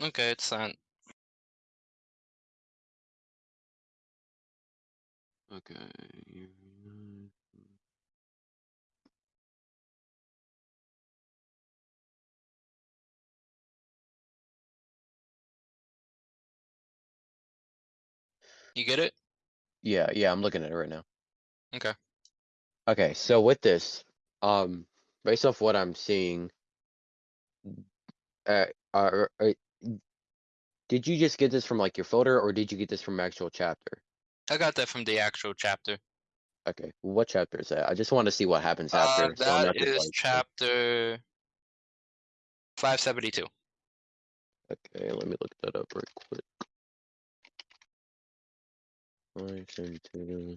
S1: Okay, it's sent.
S2: Okay.
S1: You get it?
S2: Yeah, yeah, I'm looking at it right now.
S1: Okay.
S2: Okay, so with this, um, based off what I'm seeing, uh, are, are, did you just get this from like your folder, or did you get this from actual chapter?
S1: I got that from the actual chapter.
S2: Okay, what chapter is that? I just want to see what happens
S1: Uh,
S2: after, so
S1: that
S2: just
S1: is
S2: like,
S1: chapter 572.
S2: okay, let me look that up real quick. I consider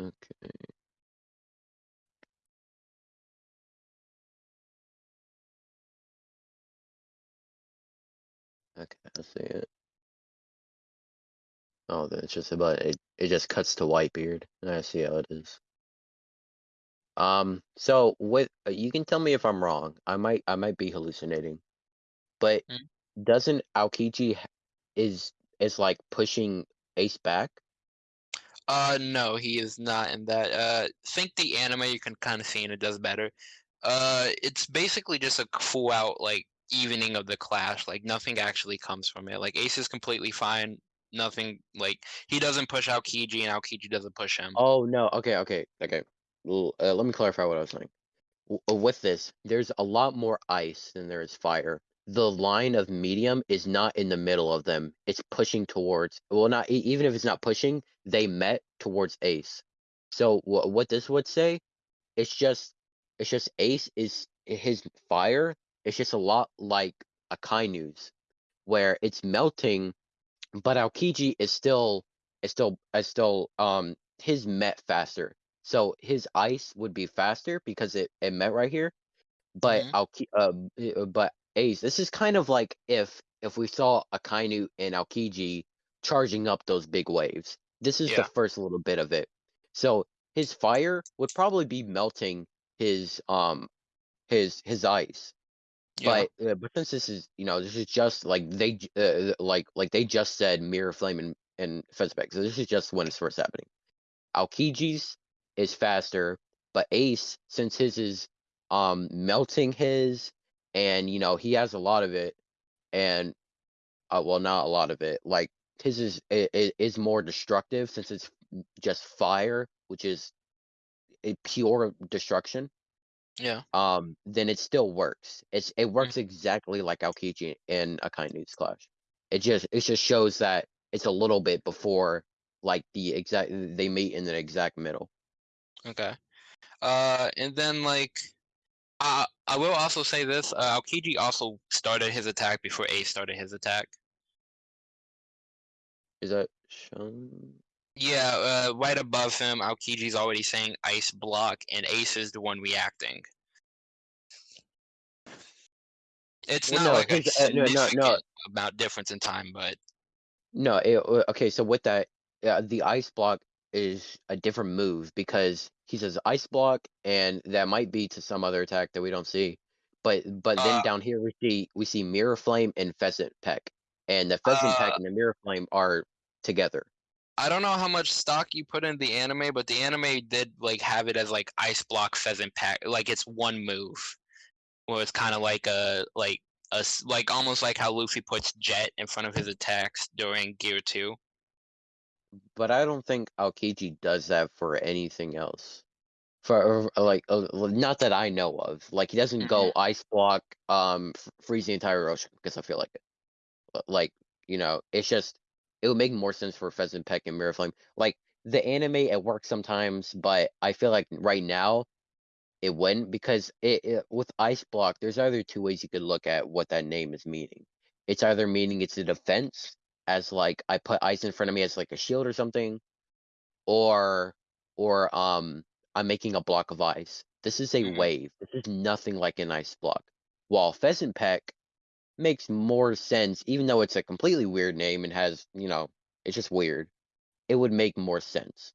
S2: Okay. I see it. Oh, then it's just about it. It just cuts to Whitebeard. And I see how it is. Um, so with uh, you can tell me if I'm wrong. I might I might be hallucinating, but
S1: Mm.
S2: doesn't Aokiji is is like pushing Ace back?
S1: Uh, no, he is not in that. Uh, think the anime you can kind of see and it does better. Uh, it's basically just a full out like evening of the clash. Like nothing actually comes from it. Like Ace is completely fine. Nothing like he doesn't push out Kiji and Aokiji doesn't push him.
S2: Oh no. Okay, okay, okay. Uh, let me clarify what I was saying. W- uh, with this, there's a lot more ice than there is fire. The line of medium is not in the middle of them. It's pushing towards. Well, not even if it's not pushing, they met towards Ace. So wh- what this would say, it's just, it's just Ace is his fire. It's just a lot like Akainu's, where it's melting, but Aokiji is still, is still, is still, um, his met faster. So his ice would be faster because it, it met right here but
S1: Mhm.
S2: Alki uh, uh, but Ace, this is kind of like if if we saw Akainu and Aokiji charging up those big waves. This is the first little bit of it. So his fire would probably be melting his um his his ice. But uh, but since this is you know this is just like they uh, like like they just said mirror flame and and pheasant peck. So this is just when it's first happening. Aokiji's is faster, but Ace since his is um melting his and you know he has a lot of it and uh, well not a lot of it like his is is, is more destructive since it's just fire which is a pure destruction
S1: Yeah.
S2: um then it still works it's it works exactly like Aokiji in Akainu's clash it just it just shows that it's a little bit before like the exact they meet in the exact middle
S1: Okay. Uh, and then like, uh, I will also say this: uh, Aokiji also started his attack before Ace started his attack.
S2: is that shown
S1: Yeah, uh, right above him, Aokiji's already saying ice block, and Ace is the one reacting. It's
S2: Well,
S1: not
S2: no,
S1: like a
S2: his- uh, no, no,
S1: significant amount difference in time, but
S2: No, it, uh, okay, so with that, uh, the ice block is a different move because he says ice block, and that might be to some other attack that we don't see. But but then
S1: Uh,
S2: down here we see we see mirror flame and pheasant peck, and the pheasant peck
S1: Uh,
S2: and the mirror flame are together.
S1: I don't know how much stock you put in the anime, but the anime did like have it as like ice block pheasant peck, like it's one move, where it's kind of like a like a like almost like how Luffy puts Jet in front of his attacks during Gear Two.
S2: But I don't think Aokiji does that for anything else. For uh, like uh, not that I know of. Like he doesn't go ice block, um, freeze the entire ocean because I feel like it. Like you know it's just it would make more sense for pheasant peck and mirror flame. Like the anime it works sometimes but i feel like right now it wouldn't because it, it with ice block there's either two ways you could look at what that name is meaning. It's either meaning it's a defense as like i put ice in front of me as like a shield or something or or um i'm making a block of ice. This is a
S1: Mhm.
S2: wave. This is nothing like an ice block. While pheasant peck makes more sense, even though it's a completely weird name and has, you know, it's just weird. It would make more sense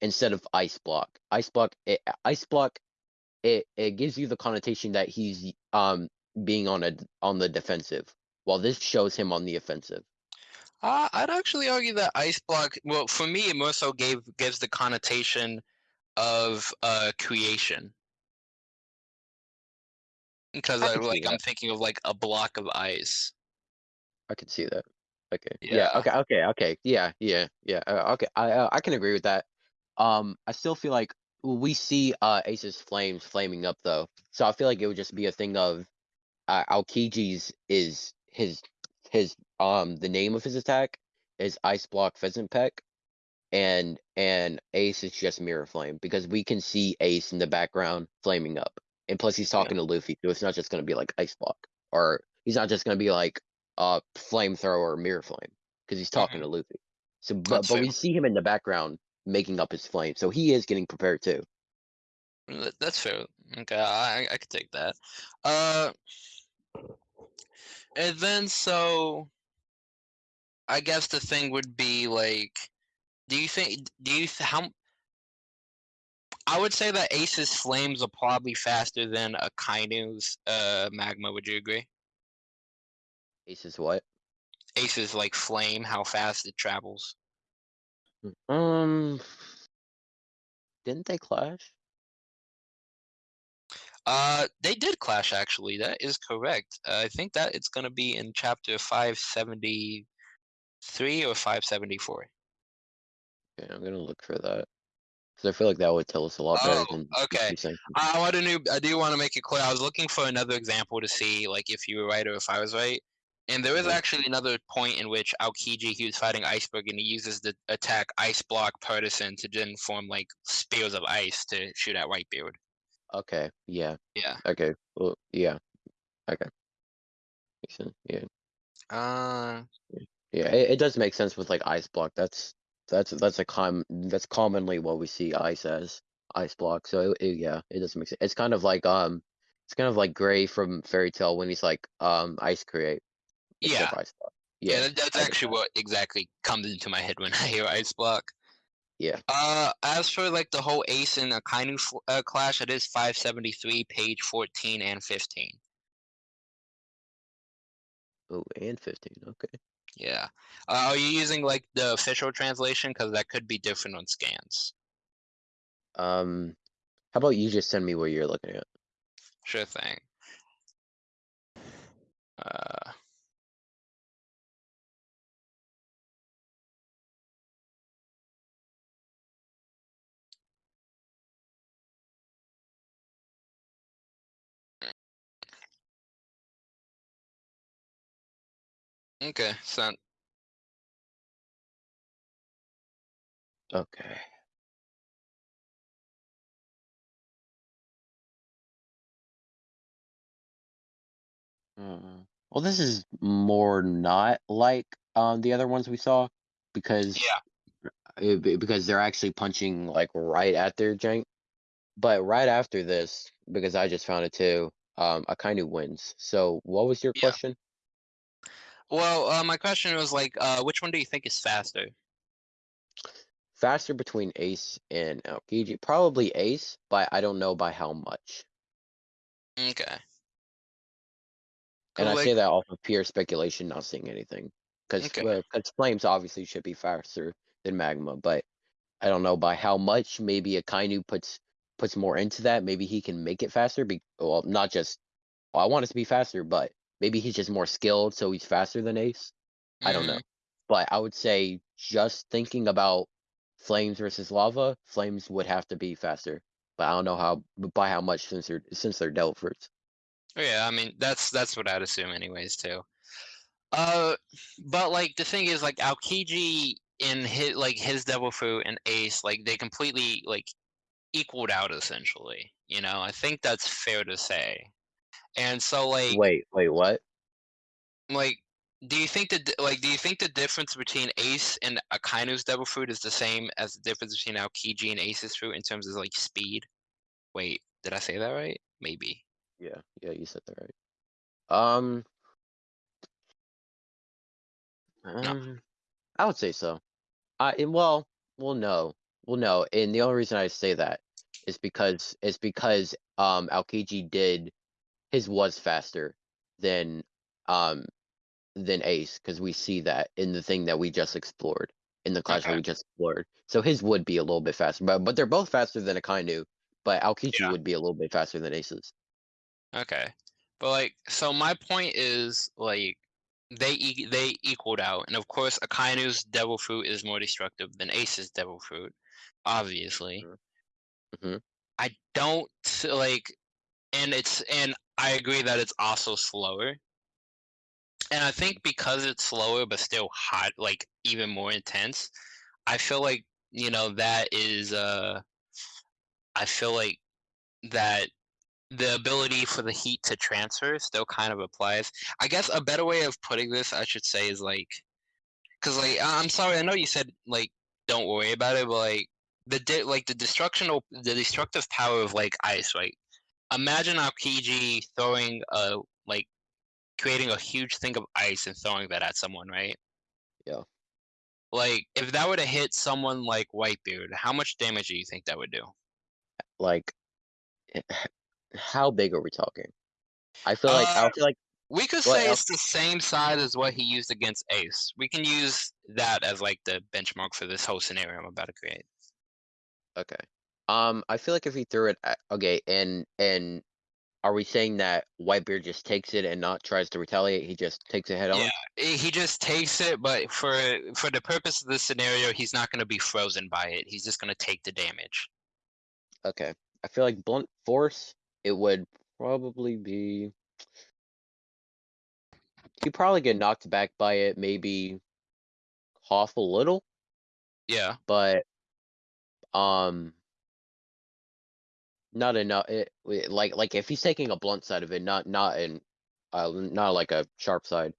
S2: instead of ice block. Ice block, it, ice block, it it gives you the connotation that he's um being on a on the defensive, while this shows him on the offensive.
S1: Uh, I'd actually argue that ice block. Well, for me, it more so gave gives the connotation of uh creation. Because
S2: I
S1: I
S2: could see
S1: like I'm
S2: that.
S1: thinking of like a block of ice.
S2: I could see that. Okay. Yeah.
S1: Yeah.
S2: Okay. Okay. Okay. Yeah. Yeah. Yeah. Uh, okay. I uh, I can agree with that. Um, I still feel like we see uh Ace's flames flaming up though, so I feel like it would just be a thing of uh, Aokiji's is his his um the name of his attack is Ice Block Pheasant Peck, and and Ace is just Mirror Flame because we can see Ace in the background flaming up, and plus he's
S1: Yeah.
S2: talking to Luffy, so it's not just gonna be like Ice Block or he's not just gonna be like uh flamethrower or Mirror Flame because he's talking to Luffy. So but
S1: Mm-hmm. That's
S2: but we see him in the background making up his flame. So he is getting prepared too.
S1: That's fair. Okay, I I I could take that. Uh, and then so I guess the thing would be like, do you think? Do you th- how? I would say that Ace's flames are probably faster than Akainu's uh magma. Would you agree?
S2: Ace's what?
S1: Ace's like flame, how fast it travels.
S2: Um, didn't they clash?
S1: Uh, they did clash actually. That is correct. Uh, I think that it's gonna be in chapter five seventy three or five seventy four.
S2: Okay, I'm gonna look for that because I feel like that would tell us a lot better
S1: Oh,
S2: than
S1: okay. I want to know. I do want to make it clear. I was looking for another example to see like if you were right or if I was right. And there is
S2: Mhm.
S1: actually another point in which Aokiji he was fighting Iceberg and he uses the attack Ice Block Partisan to then form like spears of ice to shoot at Whitebeard.
S2: Okay, yeah,
S1: Yeah.
S2: okay, well, yeah, okay. Makes sense, Yeah,
S1: Uh.
S2: yeah, it, it does make sense with like ice block. That's that's that's a com that's commonly what we see ice as ice block. So it, it- yeah, it doesn't make sense. It's kind of like um, it's kind of like Gray from Fairy Tail when he's like um ice create.
S1: Yeah.
S2: ice.
S1: Yeah,
S2: Yeah,
S1: that, that's actually what exactly comes into my head when [laughs] I hear Ice Block.
S2: yeah.
S1: Uh, as for like the whole Ace and Akainu f- uh, clash, it is 573, page 14 and 15.
S2: Oh, and fifteen. Okay.
S1: Yeah. Uh, are you using like the official translation? Because that could be different on scans.
S2: Um, how about you just send me what you're looking at?
S1: Sure thing. Uh, okay, so
S2: Okay. Uh, well, this is more not like um the other ones we saw because
S1: yeah,
S2: uh, be- because they're actually punching like right at their jank. But right after this, because I just found it too, um, Akainu wins. So what was your
S1: Yeah.
S2: question?
S1: Well, uh, my question was like, uh, which one do you think is faster?
S2: Faster between Ace and Aokiji? Probably Ace, but I don't know by how much.
S1: Okay.
S2: And
S1: Cool,
S2: I say that off of pure speculation, not seeing anything. Because
S1: Okay.
S2: flames obviously should be faster than magma, but I don't know by how much. Maybe Akainu puts puts more into that. Maybe he can make it faster. Be well, not just. Well, I want it to be faster, but maybe he's just more skilled, so he's faster than Ace. I don't know,
S1: Mhm.
S2: but I would say just thinking about flames versus lava, flames would have to be faster. But I don't know how by how much since they're since they're devil fruits.
S1: Oh, Yeah, I mean that's that's what I'd assume anyways too. Uh, but like the thing is like Aokiji in his like his devil fruit and Ace like they completely like equaled out essentially. You know, I think that's fair to say. And so like
S2: Wait, wait, what?
S1: like do you think that like do you think the difference between Ace and Akainu's devil fruit is the same as the difference between Aokiji and Ace's fruit in terms of like speed? Wait, did I say that right? Maybe.
S2: Yeah, yeah, you said that right. Um, um, I would say so. I and well, well, no, well, no, and the only reason I say that is because it's because um Aokiji did his was faster than um than Ace because we see that in the thing that we just explored in the clash that
S1: Okay.
S2: we just explored. So his would be a little bit faster, but but they're both faster than Akainu. But Aokiji
S1: Yeah.
S2: would be a little bit faster than Ace's.
S1: Okay. But like so my point is like they e- they equaled out and of course Akainu's devil fruit is more destructive than Ace's devil fruit obviously.
S2: Mhm.
S1: I don't like and it's and I agree that it's also slower. And I think because it's slower but still hot like even more intense, I feel like you know that is uh I feel like that the ability for the heat to transfer still kind of applies. I guess a better way of putting this, I should say, is like, because like I'm sorry, I know you said like don't worry about it, but like the like the destructional the destructive power of like ice, right? Imagine Aokiji throwing a like creating a huge thing of ice and throwing that at someone, right?
S2: Yeah.
S1: Like if that were to hit someone like Whitebeard, how much damage do you think that would do?
S2: Like, how big are we talking? I feel like I
S1: Uh,
S2: feel like
S1: we could say
S2: I'll-
S1: it's the same size as what he used against Ace. We can use that as like the benchmark for this whole scenario I'm about to create.
S2: okay. Um, I feel like if he threw it at, okay, and and are we saying that Whitebeard just takes it and not tries to retaliate? He just takes it head on.
S1: Yeah. He just takes it, but for for the purpose of the scenario, he's not going to be frozen by it. He's just going to take the damage.
S2: Okay. I feel like blunt force. It would probably be. He'd probably get knocked back by it, maybe cough a little,
S1: Yeah.
S2: but um, not enough. It, like like if he's taking a blunt side of it, not not in, uh, not like a sharp side.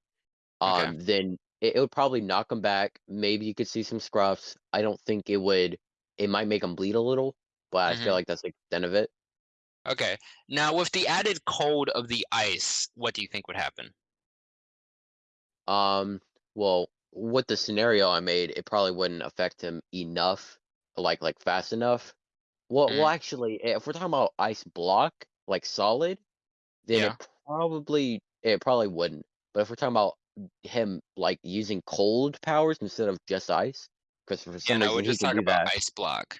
S1: Okay.
S2: Um, then it, it would probably knock him back. Maybe you could see some scruffs. I don't think it would. It might make him bleed a little, but I
S1: Mhm.
S2: feel like that's the extent of it.
S1: Okay. Now with the added cold of the ice, what do you think would happen?
S2: Um, well, with the scenario I made, it probably wouldn't affect him enough, like like fast enough. Well, well,
S1: Mhm.
S2: actually, eh, if we're talking about ice block, like solid, then
S1: Yeah.
S2: it probably it probably wouldn't. But if we're talking about him like using cold powers instead of just ice, because for
S1: Yeah,
S2: some
S1: no, we're
S2: he
S1: just
S2: can
S1: talking
S2: do
S1: about
S2: that.
S1: ice block.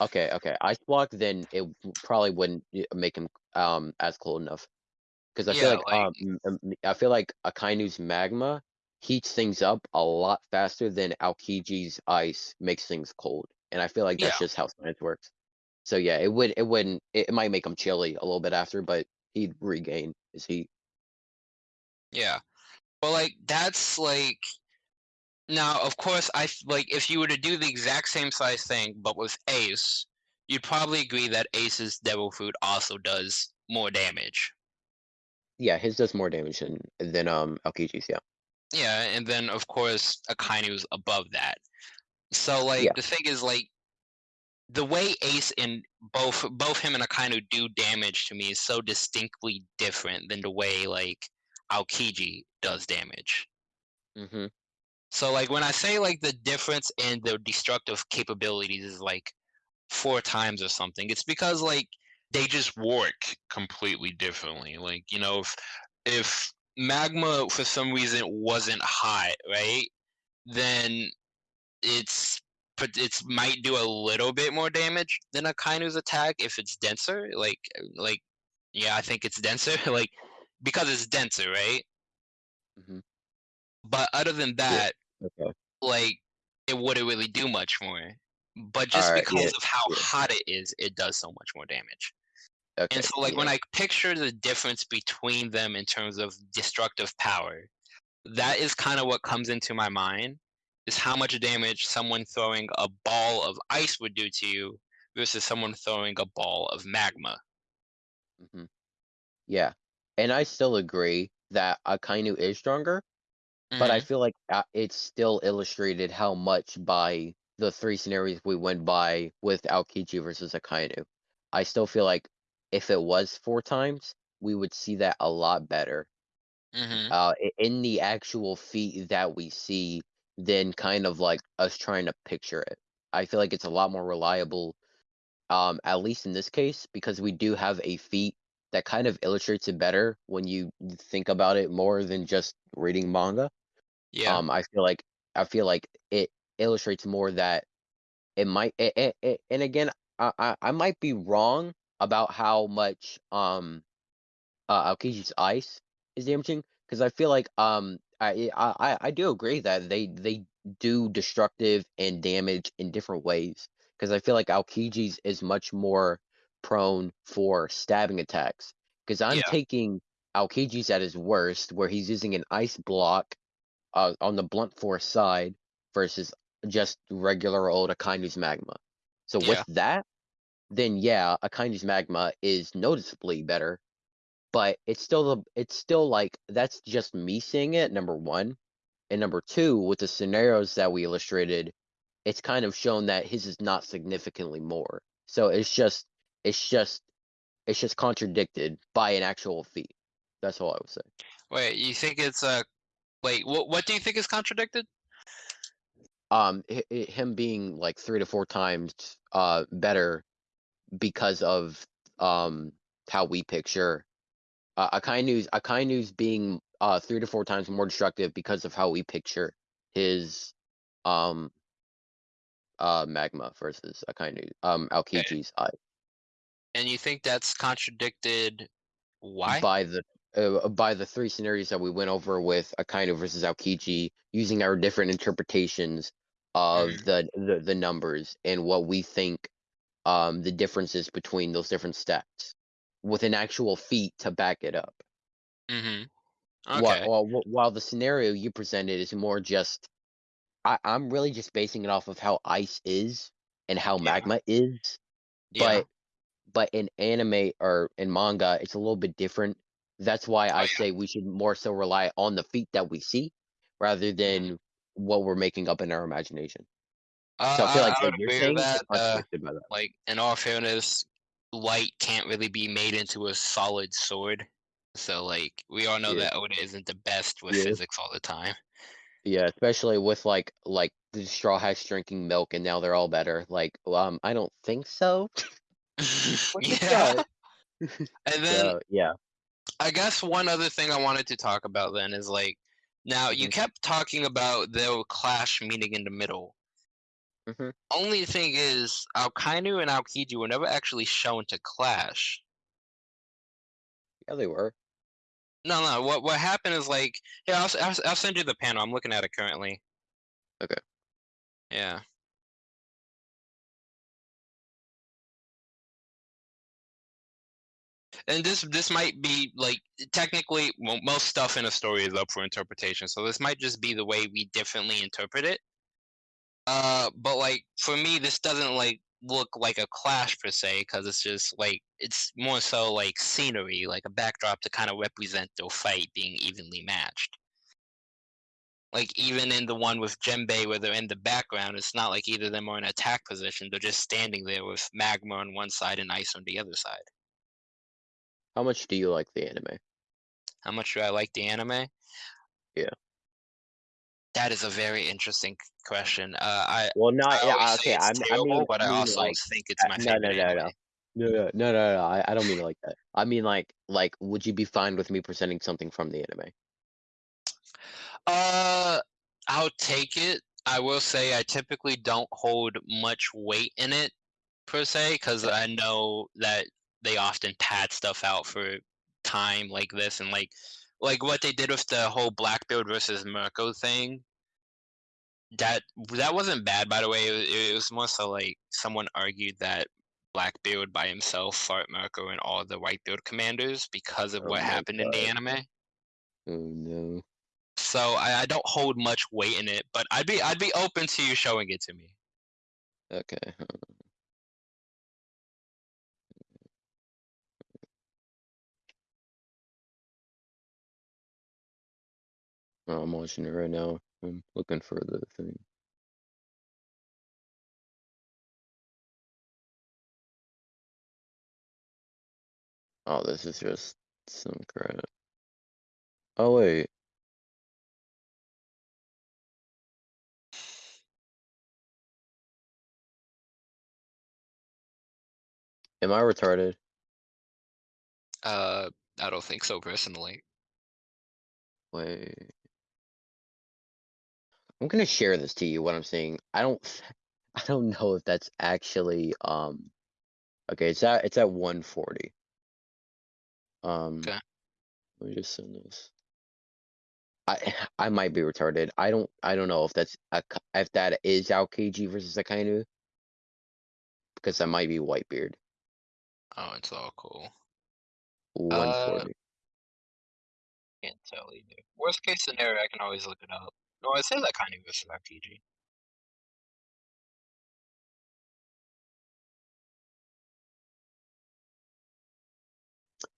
S2: Okay, okay, ice block, then it w- probably wouldn't y- make him um as cold enough. Because I feel
S1: Yeah,
S2: like
S1: like
S2: um m- m- I feel like Akainu's magma heats things up a lot faster than Aokiji's ice makes things cold, and I feel like that's
S1: Yeah.
S2: just how science works. So yeah, it would it wouldn't it, it might make him chilly a little bit after, but he'd regain his heat.
S1: yeah. But like that's like now of course I like if you were to do the exact same size thing but with Ace, you'd probably agree that Ace's Devil Fruit also does more damage.
S2: Yeah, his does more damage than than um Aokiji's. Yeah,
S1: Yeah, and then of course Akainu's above that. So like
S2: Yeah.
S1: the thing is like the way Ace and both both him and Akainu do damage to me is so distinctly different than the way like Aokiji does damage.
S2: mm-hmm.
S1: So like when I say like the difference in their destructive capabilities is like four times or something, it's because like they just work completely differently. Like, you know, if if magma for some reason wasn't hot, right? Then it's but it's might do a little bit more damage than Akainu's attack if it's denser. Like like yeah, I think it's denser. [laughs] like because it's denser, right?
S2: Mm-hmm.
S1: But other than that,
S2: Okay.
S1: like it wouldn't really do much more. But just
S2: Alright,
S1: because
S2: yeah,
S1: of how
S2: yeah.
S1: hot it is, it does so much more damage.
S2: Okay.
S1: And so like when. I picture the difference between them in terms of destructive power, that is kind of what comes into my mind is how much damage someone throwing a ball of ice would do to you versus someone throwing a ball of magma.
S2: hmm Yeah, and I still agree that Akainu is stronger, but I
S1: Mhm.
S2: feel like uh, it's still illustrated how much by the three scenarios we went by with Aokiji versus Akainu. I still feel like if it was four times, we would see that a lot better.
S1: Mhm.
S2: Uh, in the actual feat that we see, than kind of like us trying to picture it. I feel like it's a lot more reliable, um, at least in this case, because we do have a feat that kind of illustrates it better when you think about it more than just reading manga.
S1: Yeah.
S2: Um, I feel like I feel like it illustrates more that it might. It, it, it, and again, I, I I might be wrong about how much um uh Aokiji's ice is damaging because I feel like um I I I- I do agree that they they do destructive and damage in different ways because I feel like Aokiji's is much more prone for stabbing attacks because I'm
S1: Yeah.
S2: taking Aokiji's at his worst where he's using an ice block uh, on the blunt force side versus just regular old Akainu's magma. So with that, then yeah, Akainu's magma is noticeably better, but it's still the it's still like that's just me seeing it. Number one, and number two, with the scenarios that we illustrated, it's kind of shown that his is not significantly more. So it's just it's just it's just contradicted by an actual feat. That's all I would say.
S1: Wait, you think it's uh wait, what what do you think is contradicted?
S2: Um, hi- hi- him being like three to four times uh better because of um how we picture uh, Akainu's Akainu's being uh three to four times more destructive because of how we picture his um uh magma versus Akainu um Aokiji's eye
S1: And you think that's contradicted why?
S2: by the uh, by the three scenarios that we went over with Akainu versus Aokiji using our different interpretations of
S1: Mhm.
S2: the, the the numbers and what we think um the differences between those different stats with an actual feat to back it up.
S1: Mm-hmm.
S2: While,
S1: Okay.
S2: while, wh- while the scenario you presented is more just, I, I'm really just basing it off of how ice is and how
S1: Yeah.
S2: magma is.
S1: Yeah.
S2: But but in anime or in manga, it's a little bit different. That's why I
S1: Oh, yeah.
S2: say we should more so rely on the feat that we see rather than what we're making up in our imagination.
S1: Uh,
S2: So I feel like
S1: I
S2: what
S1: would agree with that. Uh,
S2: that.
S1: like in all fairness, light can't really be made into a solid sword. So like we all know
S2: Yeah.
S1: that Oda isn't the best with
S2: Yeah.
S1: physics all the time.
S2: Yeah, especially with like like the straw hats drinking milk and now they're all better. Like, um, I don't think so. [laughs] The
S1: yeah. [laughs] And then
S2: So yeah.
S1: I guess one other thing I wanted to talk about then is like now you
S2: Mhm.
S1: kept talking about they'll clash meeting in the middle.
S2: Hmm
S1: Only thing is Akainu and Aokiji were never actually shown to clash.
S2: Yeah, they were.
S1: No, no. What what happened is like, yeah, I'll, I'll, I'll send you the panel. I'm looking at it currently.
S2: Okay.
S1: Yeah. And this this might be like technically well, most stuff in a story is up for interpretation, so this might just be the way we differently interpret it. Uh, but like for me, this doesn't like look like a clash per se, because it's just like it's more so like scenery, like a backdrop to kind of represent their fight being evenly matched. Like even in the one with Jinbe where they're in the background, it's not like either of them are in attack position. They're just standing there with magma on one side and ice on the other side.
S2: How much do you like the anime?
S1: How much do I like the anime?
S2: Yeah.
S1: That is a very interesting question. Uh, I
S2: Well,
S1: I
S2: not yeah.
S1: always say
S2: Okay, I'm, I mean,
S1: but
S2: I
S1: I also
S2: like
S1: think it's
S2: uh,
S1: my
S2: no,
S1: favorite
S2: no, no,
S1: anime.
S2: no, no, no, no, no, no. I, I don't mean it like that. I mean like like, would you be fine with me presenting something from the anime?
S1: Uh, I'll take it. I will say I typically don't hold much weight in it per se because I know that they often pad stuff out for time like this and like like what they did with the whole Blackbeard versus Marco thing. That that wasn't bad, by the way. It, it was more so like someone argued that Blackbeard by himself fought Marco and all the Whitebeard commanders because of
S2: Oh
S1: what happened in the anime.
S2: Oh no.
S1: So I, I don't hold much weight in it, but I'd be I'd be open to you showing it to me.
S2: Okay. I'm watching it right now. I'm looking for the thing. Oh, this is just some crap. Oh wait. Am I retarded?
S1: Uh, I don't think so personally.
S2: Wait. I'm gonna share this to you. What I'm saying. I don't. [laughs] I don't know if that's actually um. Okay, it's at it's at 140. Um.
S1: Okay.
S2: Let me just send this. I [sighs] I might be retarded. I don't I don't know if that's a, if that is Aokiji versus Akainu. Because that might be Whitebeard.
S1: Oh, it's all cool.
S2: 140.
S1: Can't tell either. Worst case scenario, I can always look it up. No, it says that kind of versus RPG.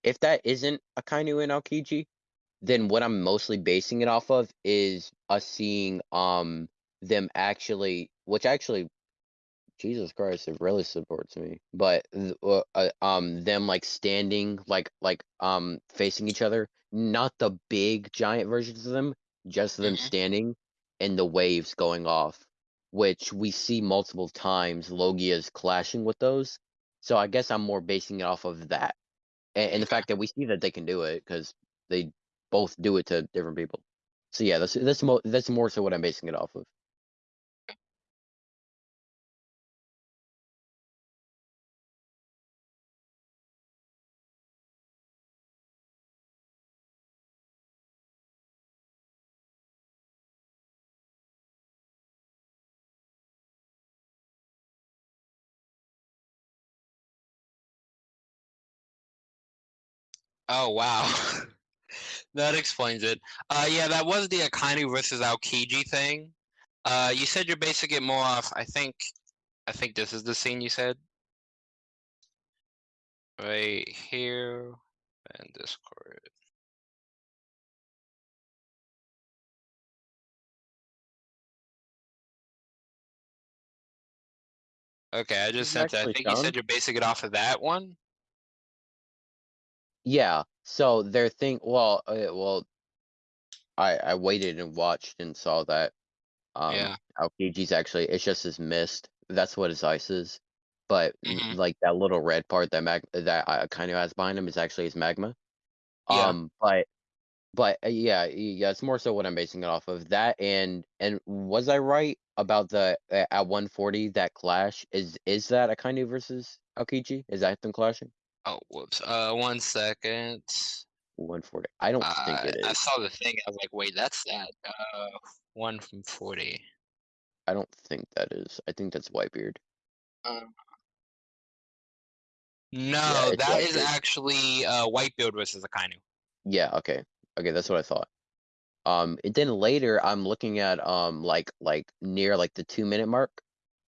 S2: if that isn't a Akainu and Aokiji, then what I'm mostly basing it off of is us seeing um them actually which actually, Jesus Christ, it really supports me. But uh, uh, um, them like standing, like like um facing each other, not the big giant versions of them, just them
S1: Mhm.
S2: standing, and the waves going off, which we see multiple times. Logia's clashing with those, so I guess I'm more basing it off of that, and, and the fact that we see that they can do it because they both do it to different people. So yeah, that's that's mo- that's more so what I'm basing it off of.
S1: Oh wow. [laughs] that explains it. Uh yeah, that was the Akainu versus Aokiji thing. Uh you said you're basing it more off I think I think this is the scene you said. Right here and Discord. Okay, I just sent it. I think you said you're basing it off of that one.
S2: Yeah. So their thing. Well, uh, well, I I waited and watched and saw that. Um,
S1: Yeah.
S2: Aokiji's actually it's just his mist. That's what his ice is. But
S1: Mhm.
S2: like that little red part that mag that uh, kind of has behind him is actually his magma.
S1: Yeah.
S2: Um, but but uh, yeah, yeah, it's more so what I'm basing it off of. That and and was I right about the uh, at 140 that clash is is that Akainu versus Aokiji? Is that them clashing?
S1: Oh whoops. Uh one second.
S2: 140. I don't think it
S1: I saw the thing. I was like, wait, that's that. Uh, one from forty.
S2: I don't think that is. I think that's Whitebeard.
S1: Um,
S2: Yeah,
S1: no,
S2: it's
S1: that is
S2: Whitebeard.
S1: actually uh Whitebeard versus Akainu.
S2: Yeah, okay. Okay, that's what I thought. Um, and then later I'm looking at um like like near like the two minute mark.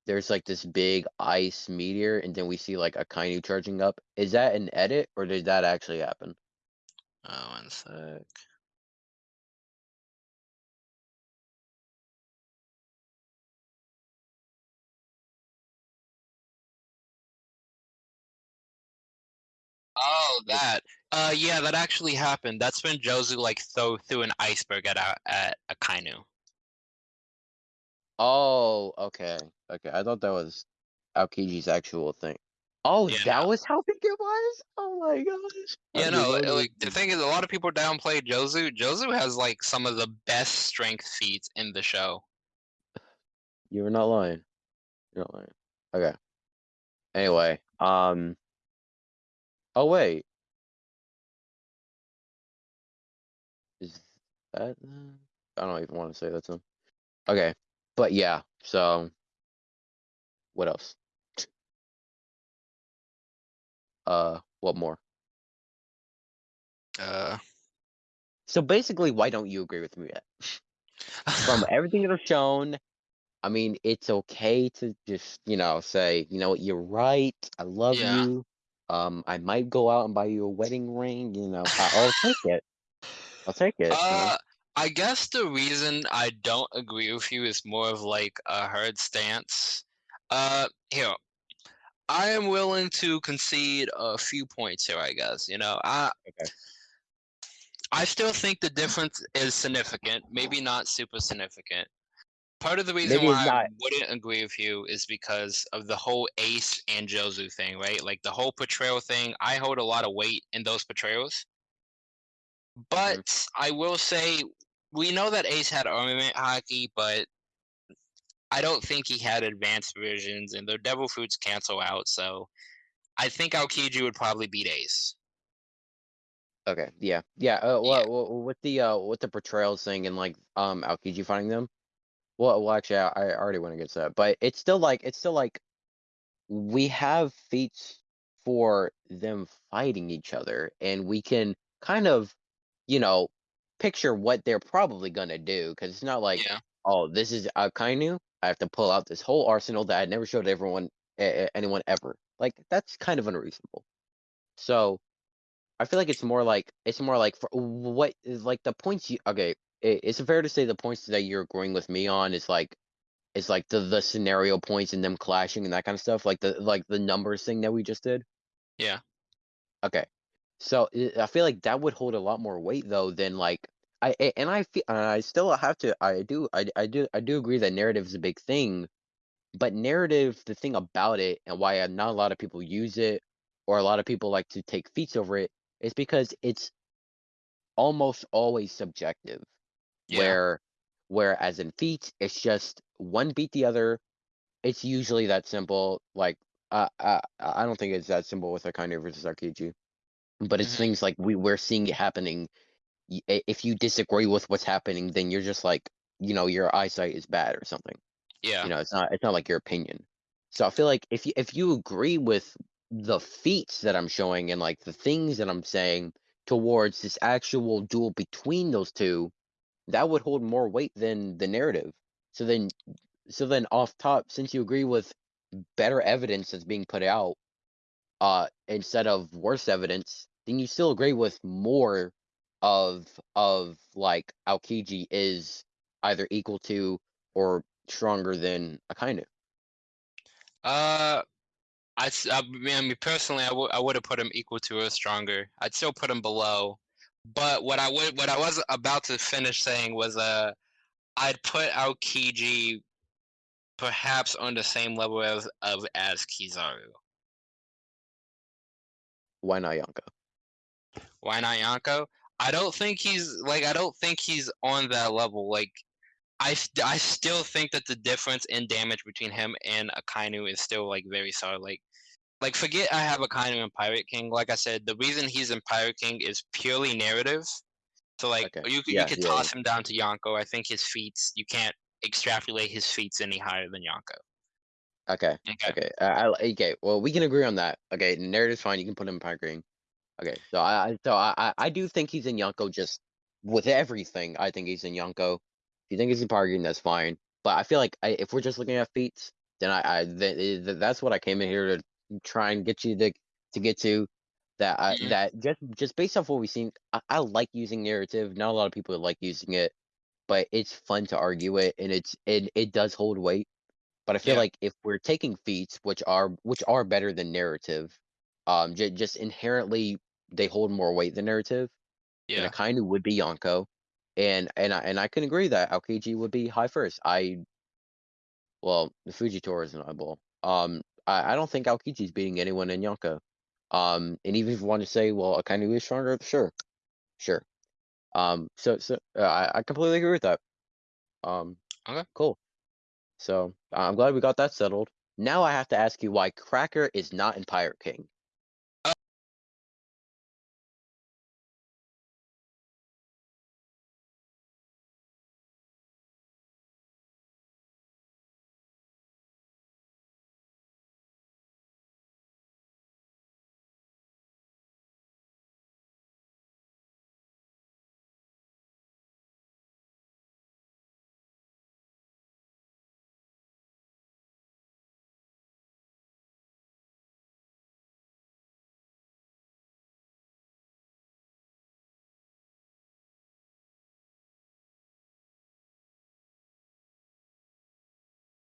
S2: There's like this big ice meteor, and then we see like Akainu charging up. Is that an edit or did that actually happen?
S1: Uh, one sec. Oh, that. Uh, yeah, that actually happened. That's when Jozu like throw threw an iceberg at a- at Akainu.
S2: Oh, okay. Okay. I thought that was Aokiji's actual thing. Oh,
S1: Yeah,
S2: that was how big it was? Oh my gosh.
S1: Yeah, no,
S2: know
S1: like the thing is, a lot of people downplay Jozu. Jozu has like some of the best strength feats in the show.
S2: You were not lying. You're not lying. Okay. Anyway, um Oh wait. Is that? I don't even want to say that's them. Okay. But yeah, so what else? Uh what more?
S1: Uh,
S2: So basically why don't you agree with me yet? From [laughs] everything that I've shown, I mean it's okay to just, you know, say, you know what, you're right, I love
S1: Yeah.
S2: you. Um I might go out and buy you a wedding ring, you know. I- I'll take it. I'll take it.
S1: Uh, I guess the reason I don't agree with you is more of like a herd stance. Uh, here, I am willing to concede a few points here. I guess you know, I
S2: Okay.
S1: I still think the difference is significant. Maybe not super significant. Part of the reason
S2: Maybe
S1: why I wouldn't agree with you is because of the whole Ace and Jozu thing, right? Like the whole portrayal thing. I hold a lot of weight in those portrayals. But I will say, we know that Ace had armament haki, but I don't think he had advanced versions, and the Devil Fruits cancel out. So I think Aokiji would probably beat Ace.
S2: Okay, yeah, yeah. Uh,
S1: Yeah.
S2: well, well, with the uh, with the portrayals thing and like um Aokiji finding them. Well, well, actually, I, I already went against that, but it's still like it's still like we have feats for them fighting each other, and we can kind of, you know, picture what they're probably gonna do because it's not like,
S1: Yeah.
S2: oh, this is a Akainu. I have to pull out this whole arsenal that I never showed everyone, anyone ever. Like that's kind of unreasonable. So I feel like it's more like it's more like for what is like the points you okay. i- It's fair to say the points that you're agreeing with me on is like is like the the scenario points and them clashing and that kind of stuff, like the like the numbers thing that we just did.
S1: Yeah.
S2: Okay. So i- I feel like that would hold a lot more weight though than like I a- and I feel I still have to I do I I do I do agree that narrative is a big thing, but narrative the thing about it and why uh, not a lot of people use it or a lot of people like to take feats over it is because it's almost always subjective.
S1: Yeah.
S2: Where whereas in feats it's just one beat the other. It's usually that simple. Like uh, I I don't think it's that simple with Akainu versus Aokiji. But it's
S1: Mhm.
S2: things like we we're seeing it happening. If you disagree with what's happening, then you're just like, you know, your eyesight is bad or something.
S1: Yeah.
S2: You know, it's not it's not like your opinion. So I feel like if you if you agree with the feats that I'm showing and like the things that I'm saying towards this actual duel between those two, that would hold more weight than the narrative. So then so then off top, since you agree with better evidence that's being put out, uh, instead of worse evidence, then you still agree with more of of like Aokiji is either equal to or stronger than Akainu.
S1: Uh, I, I mean, personally, I would I would have put him equal to or stronger. I'd still put him below. But what I would what I was about to finish saying was uh I'd put Aokiji perhaps on the same level as of as Kizaru.
S2: Why not Yonko?
S1: Why not Yonko? I don't think he's like I don't think he's on that level. Like I I still think that the difference in damage between him and Akainu is still like very solid. Like like forget I have Akainu in Pirate King. Like I said, the reason he's in Pirate King is purely narrative. So like
S2: Okay.
S1: you could
S2: Yeah,
S1: you could
S2: yeah,
S1: toss him down to Yonko. I think his feats you can't extrapolate his feats any higher than Yonko.
S2: Okay.
S1: Okay.
S2: Okay. I okay. Well, we can agree on that. Okay. Narrative's fine. You can put him in Pirate King. Okay. So I I- so I I- I do think he's in Yonko just with everything. I think he's in Yonko. If you think he's in Pirate King, that's fine. But I feel like I, if we're just looking at feats, then I I th- th- that's what I came in here to try and get you to to get to. That I,
S1: Mhm.
S2: that just just based off what we've seen, I, I like using narrative. Not a lot of people like using it, but it's fun to argue it, and it's it it does hold weight. But I feel
S1: Yeah.
S2: like if we're taking feats, which are which are better than narrative, um, j- just inherently they hold more weight than narrative.
S1: Yeah.
S2: And kind of would be Yonko, and and I and I can agree that Aokiji would be high first. I, well, the Fujitora is an eyeball. Um, I, I don't think Aokiji's beating anyone in Yonko. Um, and even if you want to say, well, Akainu is stronger, sure, sure. Um, so so uh, I I completely agree with that. Um,
S1: Okay.
S2: cool. So I'm glad we got that settled. Now I have to ask you why Cracker is not in Pirate King.